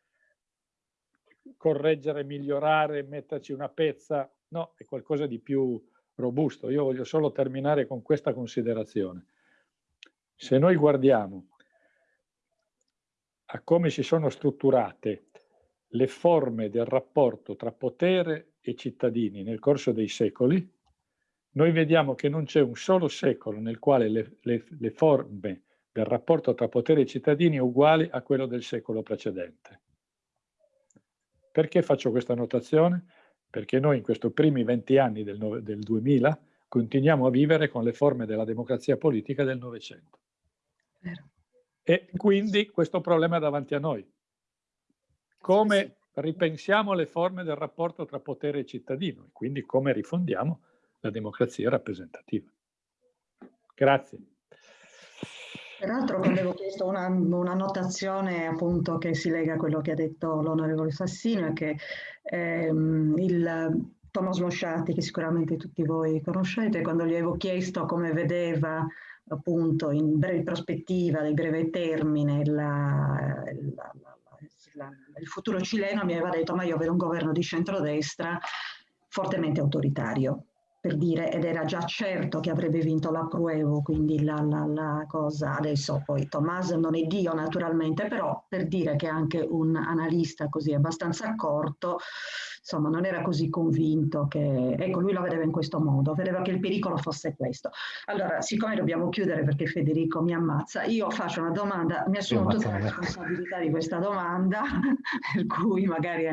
correggere, migliorare, metterci una pezza, no, è qualcosa di più robusto. Io voglio solo terminare con questa considerazione. Se noi guardiamo a come si sono strutturate le forme del rapporto tra potere e cittadini nel corso dei secoli, noi vediamo che non c'è un solo secolo nel quale le, le, le forme del rapporto tra potere e cittadini è uguale a quello del secolo precedente. Perché faccio questa notazione? Perché noi in questi primi 20 anni del, del 2000 continuiamo a vivere con le forme della democrazia politica del Novecento. E quindi questo problema è davanti a noi. Come ripensiamo le forme del rapporto tra potere e cittadino e quindi come rifondiamo la democrazia rappresentativa. Grazie. Peraltro avevo chiesto una, una, notazione appunto che si lega a quello che ha detto l'onorevole Fassino, è che ehm, il Thomas Mosciati, che sicuramente tutti voi conoscete, quando gli avevo chiesto come vedeva appunto in breve prospettiva, di breve termine, la, la, la, il futuro cileno, mi aveva detto ma io vedo un governo di centrodestra fortemente autoritario per dire, ed era già certo che avrebbe vinto la Pruevo, quindi la, la, la, cosa, adesso poi Tommaso non è Dio naturalmente, però per dire che anche un analista così abbastanza accorto insomma non era così convinto che, ecco lui la vedeva in questo modo, vedeva che il pericolo fosse questo. Allora, siccome dobbiamo chiudere perché Federico mi ammazza, io faccio una domanda, mi assumo tutta la responsabilità di questa domanda, per cui magari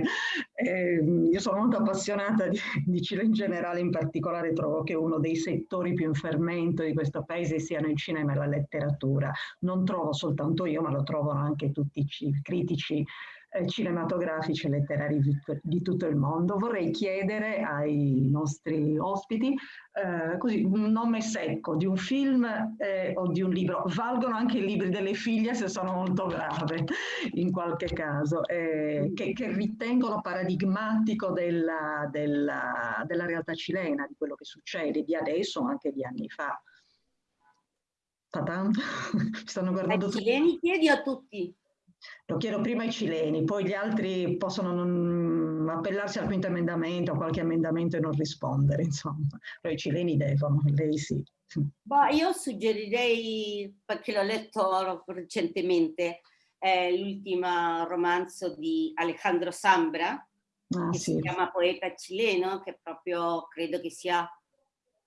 eh, io sono molto appassionata di, di Cile in generale, in particolare trovo che uno dei settori più in fermento di questo paese siano il cinema e la letteratura. Non trovo soltanto io, ma lo trovano anche tutti i critici eh, cinematografici e letterari di, di, tutto il mondo. Vorrei chiedere ai nostri ospiti eh, così, un nome secco di un film eh, o di un libro. Valgono anche i libri delle figlie se sono molto brave in qualche caso, eh, che, che, ritengono paradigmatico della, della, della realtà cilena, di quello che succede di adesso o anche di anni fa. Tatam. stanno guardando tutti. Cileni chiedi a tutti. Lo chiedo prima ai cileni, poi gli altri possono non appellarsi al quinto emendamento, a qualche emendamento e non rispondere, insomma. Però i cileni devono, lei sì. Bah, io suggerirei, perché l'ho letto recentemente, eh, l'ultimo romanzo di Alejandro Sambra, ah, che sì. si chiama Poeta cileno, che proprio credo che sia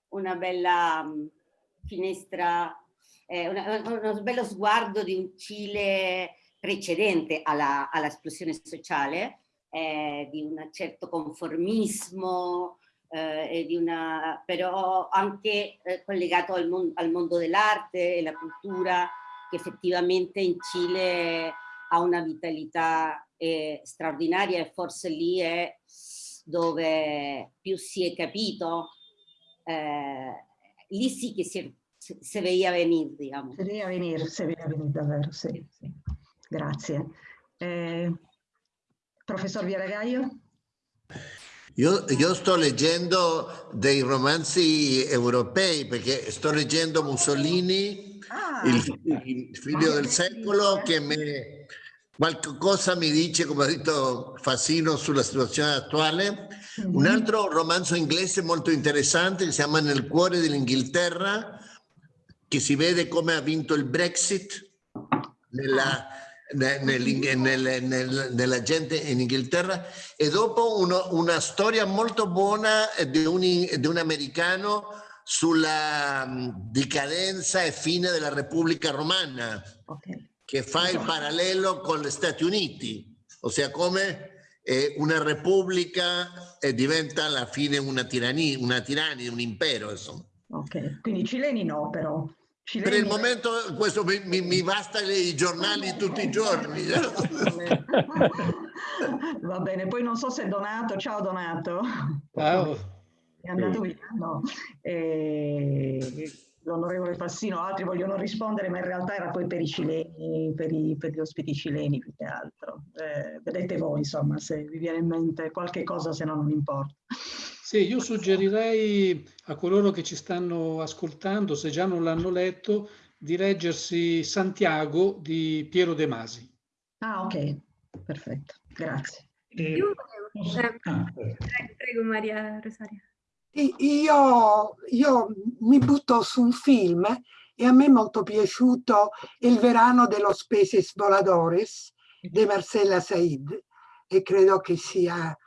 una bella um, finestra eh, una, uno bello sguardo di un Cile precedente all'esplosione all sociale, eh, di un certo conformismo, eh, una, però anche eh, collegato al, mon al mondo dell'arte e la cultura, che effettivamente in Cile ha una vitalità eh, straordinaria e forse lì è dove più si è capito, eh, lì sì che si, si veía venir, diciamo. Si veía venir, si veía venir davvero, sì. sì. Grazie. Eh, professor Viaragaio? Io, io, sto leggendo dei romanzi europei perché sto leggendo Mussolini, ah, il, il, figlio del secolo, che mi, qualcosa mi dice, come ha detto Fassino, sulla situazione attuale. Mm -hmm. Un altro romanzo inglese molto interessante che si chiama Nel cuore dell'Inghilterra, che si vede come ha vinto il Brexit nella nel, nel, nel, nella gente in Inghilterra e dopo uno, una storia molto buona di un, di un americano sulla mm, decadenza e fine della Repubblica Romana okay. che fa il parallelo con gli Stati Uniti, ossia come eh, una repubblica eh, diventa alla fine una tirannia, una tirannia un impero. Insomma. Ok, quindi i cileni no però. Per il momento questo mi, mi, mi basta i giornali tutti i giorni. Va bene, poi non so se Donato, ciao Donato. Ciao. È andato via? No. Eh, l'onorevole Fassino, altri vogliono rispondere, ma in realtà era poi per i cileni, per, i, per gli ospiti cileni più che altro. Eh, vedete voi, insomma, se vi viene in mente qualche cosa, se no non importa. Sì, io suggerirei a coloro che ci stanno ascoltando, se già non l'hanno letto, di leggersi Santiago di Piero De Masi. Ah, ok, perfetto, grazie. Eh, io volevo... Eh, ah, prego, Maria Rosaria. Io, io mi butto su un film e a me è molto piaciuto Il verano de los peces voladores di Marcella Said e credo che sia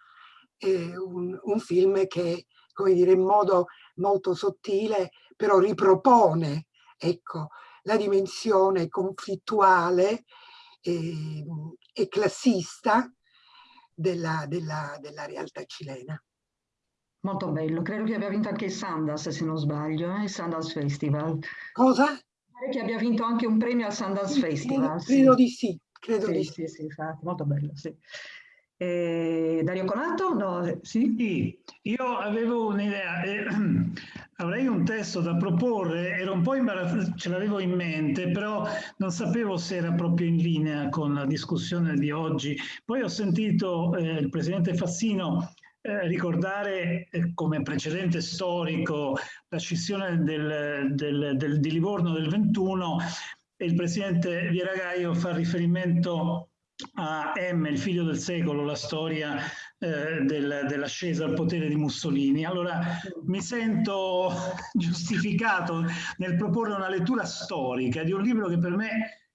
eh, un, un, film che, come dire, in modo molto sottile, però ripropone, ecco, la dimensione conflittuale e, e classista della, della, della, realtà cilena. Molto bello, credo che abbia vinto anche il Sundance, se non sbaglio, eh? il Sundance Festival. Cosa? Pare che abbia vinto anche un premio al Sundance Festival. Credo, sì. di sì, credo sì, di sì. Sì, sì, infatti, molto bello, sì. Eh, Dario Conato? No, sì? sì io avevo un'idea, eh, avrei un testo da proporre, ero un po' imbarazzato, ce l'avevo in mente, però non sapevo se era proprio in linea con la discussione di oggi. Poi ho sentito eh, il Presidente Fassino eh, ricordare eh, come precedente storico la scissione del, del, del, di Livorno del 21 e il Presidente Viragaio fa riferimento a M, il figlio del secolo, la storia eh, del, dell'ascesa al potere di Mussolini. Allora mi sento giustificato nel proporre una lettura storica di un libro che per me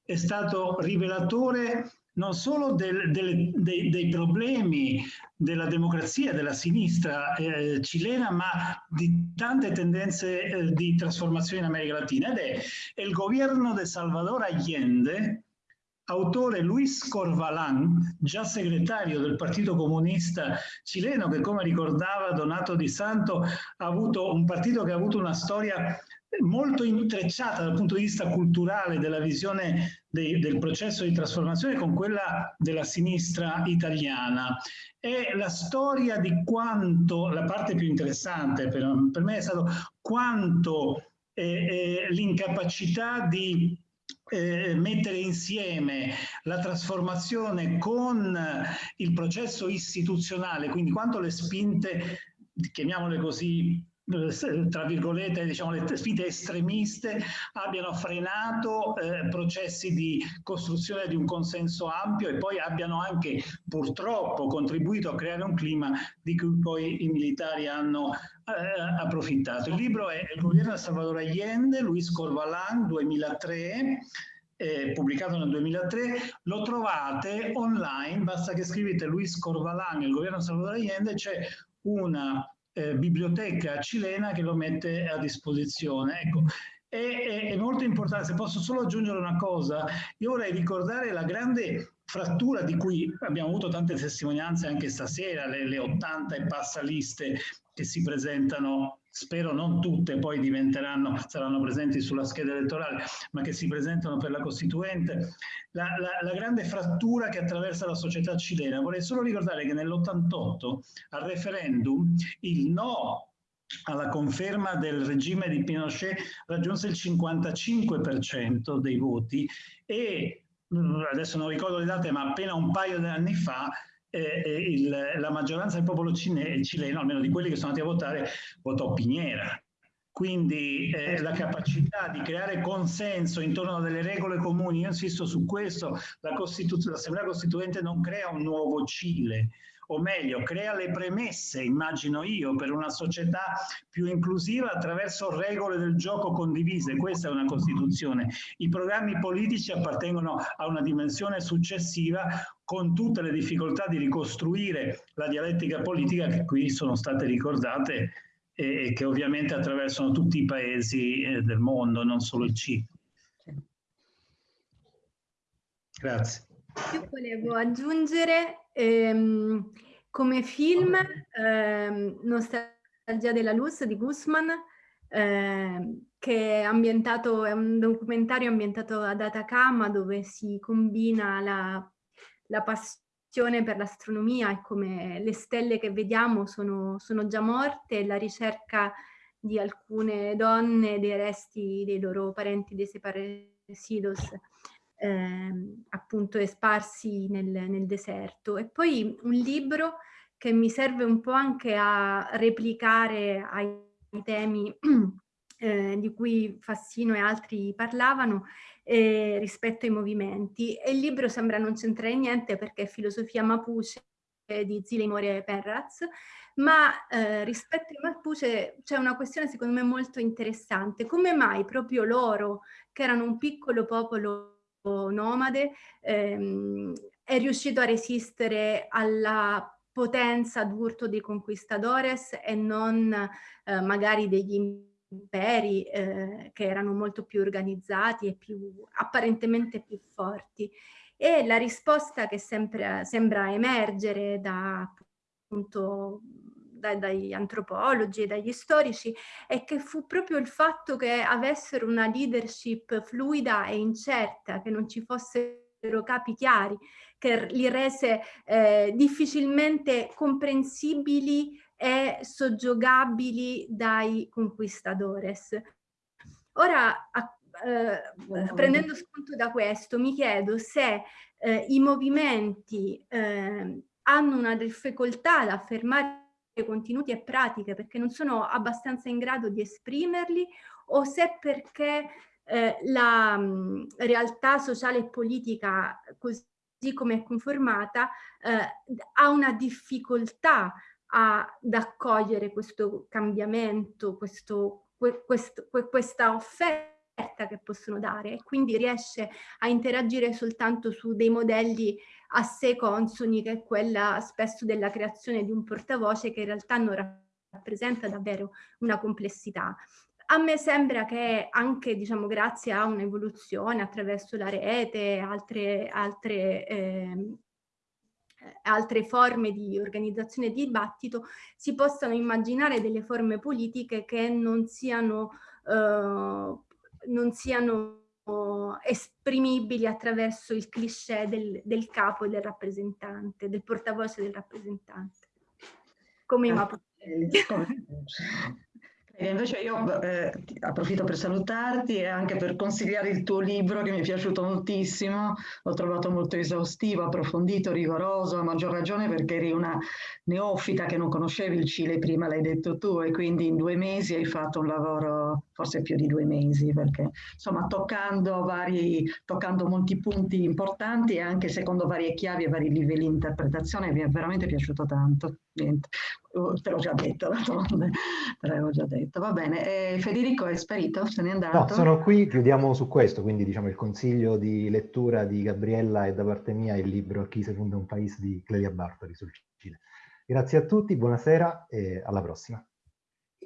è stato rivelatore non solo del, del, dei, dei, problemi della democrazia, della sinistra eh, cilena, ma di tante tendenze eh, di trasformazione in America Latina. Ed è, il governo di Salvador Allende, autore Luis Corvalán, già segretario del Partito Comunista cileno, che come ricordava Donato Di Santo ha avuto un partito che ha avuto una storia molto intrecciata dal punto di vista culturale della visione dei, del processo di trasformazione con quella della sinistra italiana. È la storia di quanto, la parte più interessante per, per me è stato quanto eh, eh, l'incapacità di eh, mettere insieme la trasformazione con il processo istituzionale, quindi quanto le spinte, chiamiamole così, tra virgolette, diciamo, le sfide estremiste abbiano frenato eh, processi di costruzione di un consenso ampio e poi abbiano anche purtroppo contribuito a creare un clima di cui poi i militari hanno eh, approfittato. Il libro è Il governo di Salvador Allende, Luis Corvalán, 2003, eh, pubblicato nel 2003, lo trovate online, basta che scrivete Luis Corvalán, il governo di Salvador Allende, c'è una eh, biblioteca cilena che lo mette a disposizione. Ecco, è, è, è molto importante. Se posso solo aggiungere una cosa, io vorrei ricordare la grande frattura di cui abbiamo avuto tante testimonianze anche stasera, le, le 80 e passa liste che si presentano, spero non tutte poi diventeranno, saranno presenti sulla scheda elettorale, ma che si presentano per la Costituente, la, la, la grande frattura che attraversa la società cilena. Vorrei solo ricordare che nell'88 al referendum il no alla conferma del regime di Pinochet raggiunse il 55% dei voti e adesso non ricordo le date, ma appena un paio di anni fa eh, il, la maggioranza del popolo cine, cileno, almeno di quelli che sono andati a votare, votò Piniera. Quindi eh, la capacità di creare consenso intorno a delle regole comuni, io insisto su questo, l'Assemblea Costituente non crea un nuovo Cile, o meglio, crea le premesse, immagino io, per una società più inclusiva attraverso regole del gioco condivise. Questa è una Costituzione. I programmi politici appartengono a una dimensione successiva con tutte le difficoltà di ricostruire la dialettica politica che qui sono state ricordate e, che ovviamente attraversano tutti i paesi eh, del mondo, non solo il Cile. Grazie. Io volevo aggiungere ehm, come film ehm, Nostalgia della Luz di Guzman, ehm, che è ambientato, è un documentario ambientato ad Atacama dove si combina la, la passione per l'astronomia e come le stelle che vediamo sono, sono già morte e la ricerca di alcune donne dei resti dei loro parenti desaparecidos eh, appunto sparsi nel, nel deserto. E poi un libro che mi serve un po' anche a replicare ai temi eh, di cui Fassino e altri parlavano eh, rispetto ai movimenti. E il libro sembra non c'entrare niente perché è filosofia mapuche di Zilemore Perraz, ma eh, rispetto ai Mapuche c'è una questione secondo me molto interessante. Come mai proprio loro, che erano un piccolo popolo nomade, ehm, è riuscito a resistere alla potenza d'urto dei conquistadores e non eh, magari degli imperi eh, che erano molto più organizzati e più apparentemente più forti. E la risposta che sempre, sembra emergere da appunto da, dagli antropologi e dagli storici è che fu proprio il fatto che avessero una leadership fluida e incerta, che non ci fossero capi chiari, che li rese eh, difficilmente comprensibili e soggiogabili dai conquistadores. Ora, a, eh, prendendo spunto da questo, mi chiedo se eh, i movimenti eh, hanno una difficoltà ad affermare contenuti e pratiche perché non sono abbastanza in grado di esprimerli o se perché eh, la mh, realtà sociale e politica così come è conformata eh, ha una difficoltà ad accogliere questo cambiamento, questo, que, questo, que, questa offerta che possono dare e quindi riesce a interagire soltanto su dei modelli a sé consoni che è quella spesso della creazione di un portavoce che in realtà non rappresenta davvero una complessità. A me sembra che anche diciamo, grazie a un'evoluzione attraverso la rete, altre, altre, eh, altre forme di organizzazione di dibattito, si possano immaginare delle forme politiche che non siano, eh, non siano esprimibili attraverso il cliché del, del capo e del rappresentante, del portavoce del rappresentante. Come i Mapuche. E invece io eh, approfitto per salutarti e anche per consigliare il tuo libro che mi è piaciuto moltissimo, l'ho trovato molto esaustivo, approfondito, rigoroso, a maggior ragione perché eri una neofita che non conoscevi il Cile, prima l'hai detto tu e quindi in due mesi hai fatto un lavoro, forse più di due mesi, perché insomma toccando, vari, toccando molti punti importanti e anche secondo varie chiavi e vari livelli di interpretazione mi è veramente piaciuto tanto. Niente. Oh, te l'ho già detto, te l'avevo già detto. Va bene, e Federico è sparito? Se n'è andato? No, sono qui, chiudiamo su questo, quindi diciamo il consiglio di lettura di Gabriella e da parte mia il libro A chi si un paese di Clelia Bartoli sul Cile. Grazie a tutti, buonasera e alla prossima.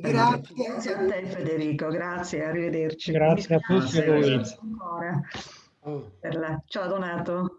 Grazie. Grazie a te Federico, grazie, arrivederci. Grazie a tutti voi. Oh. Ciao Donato.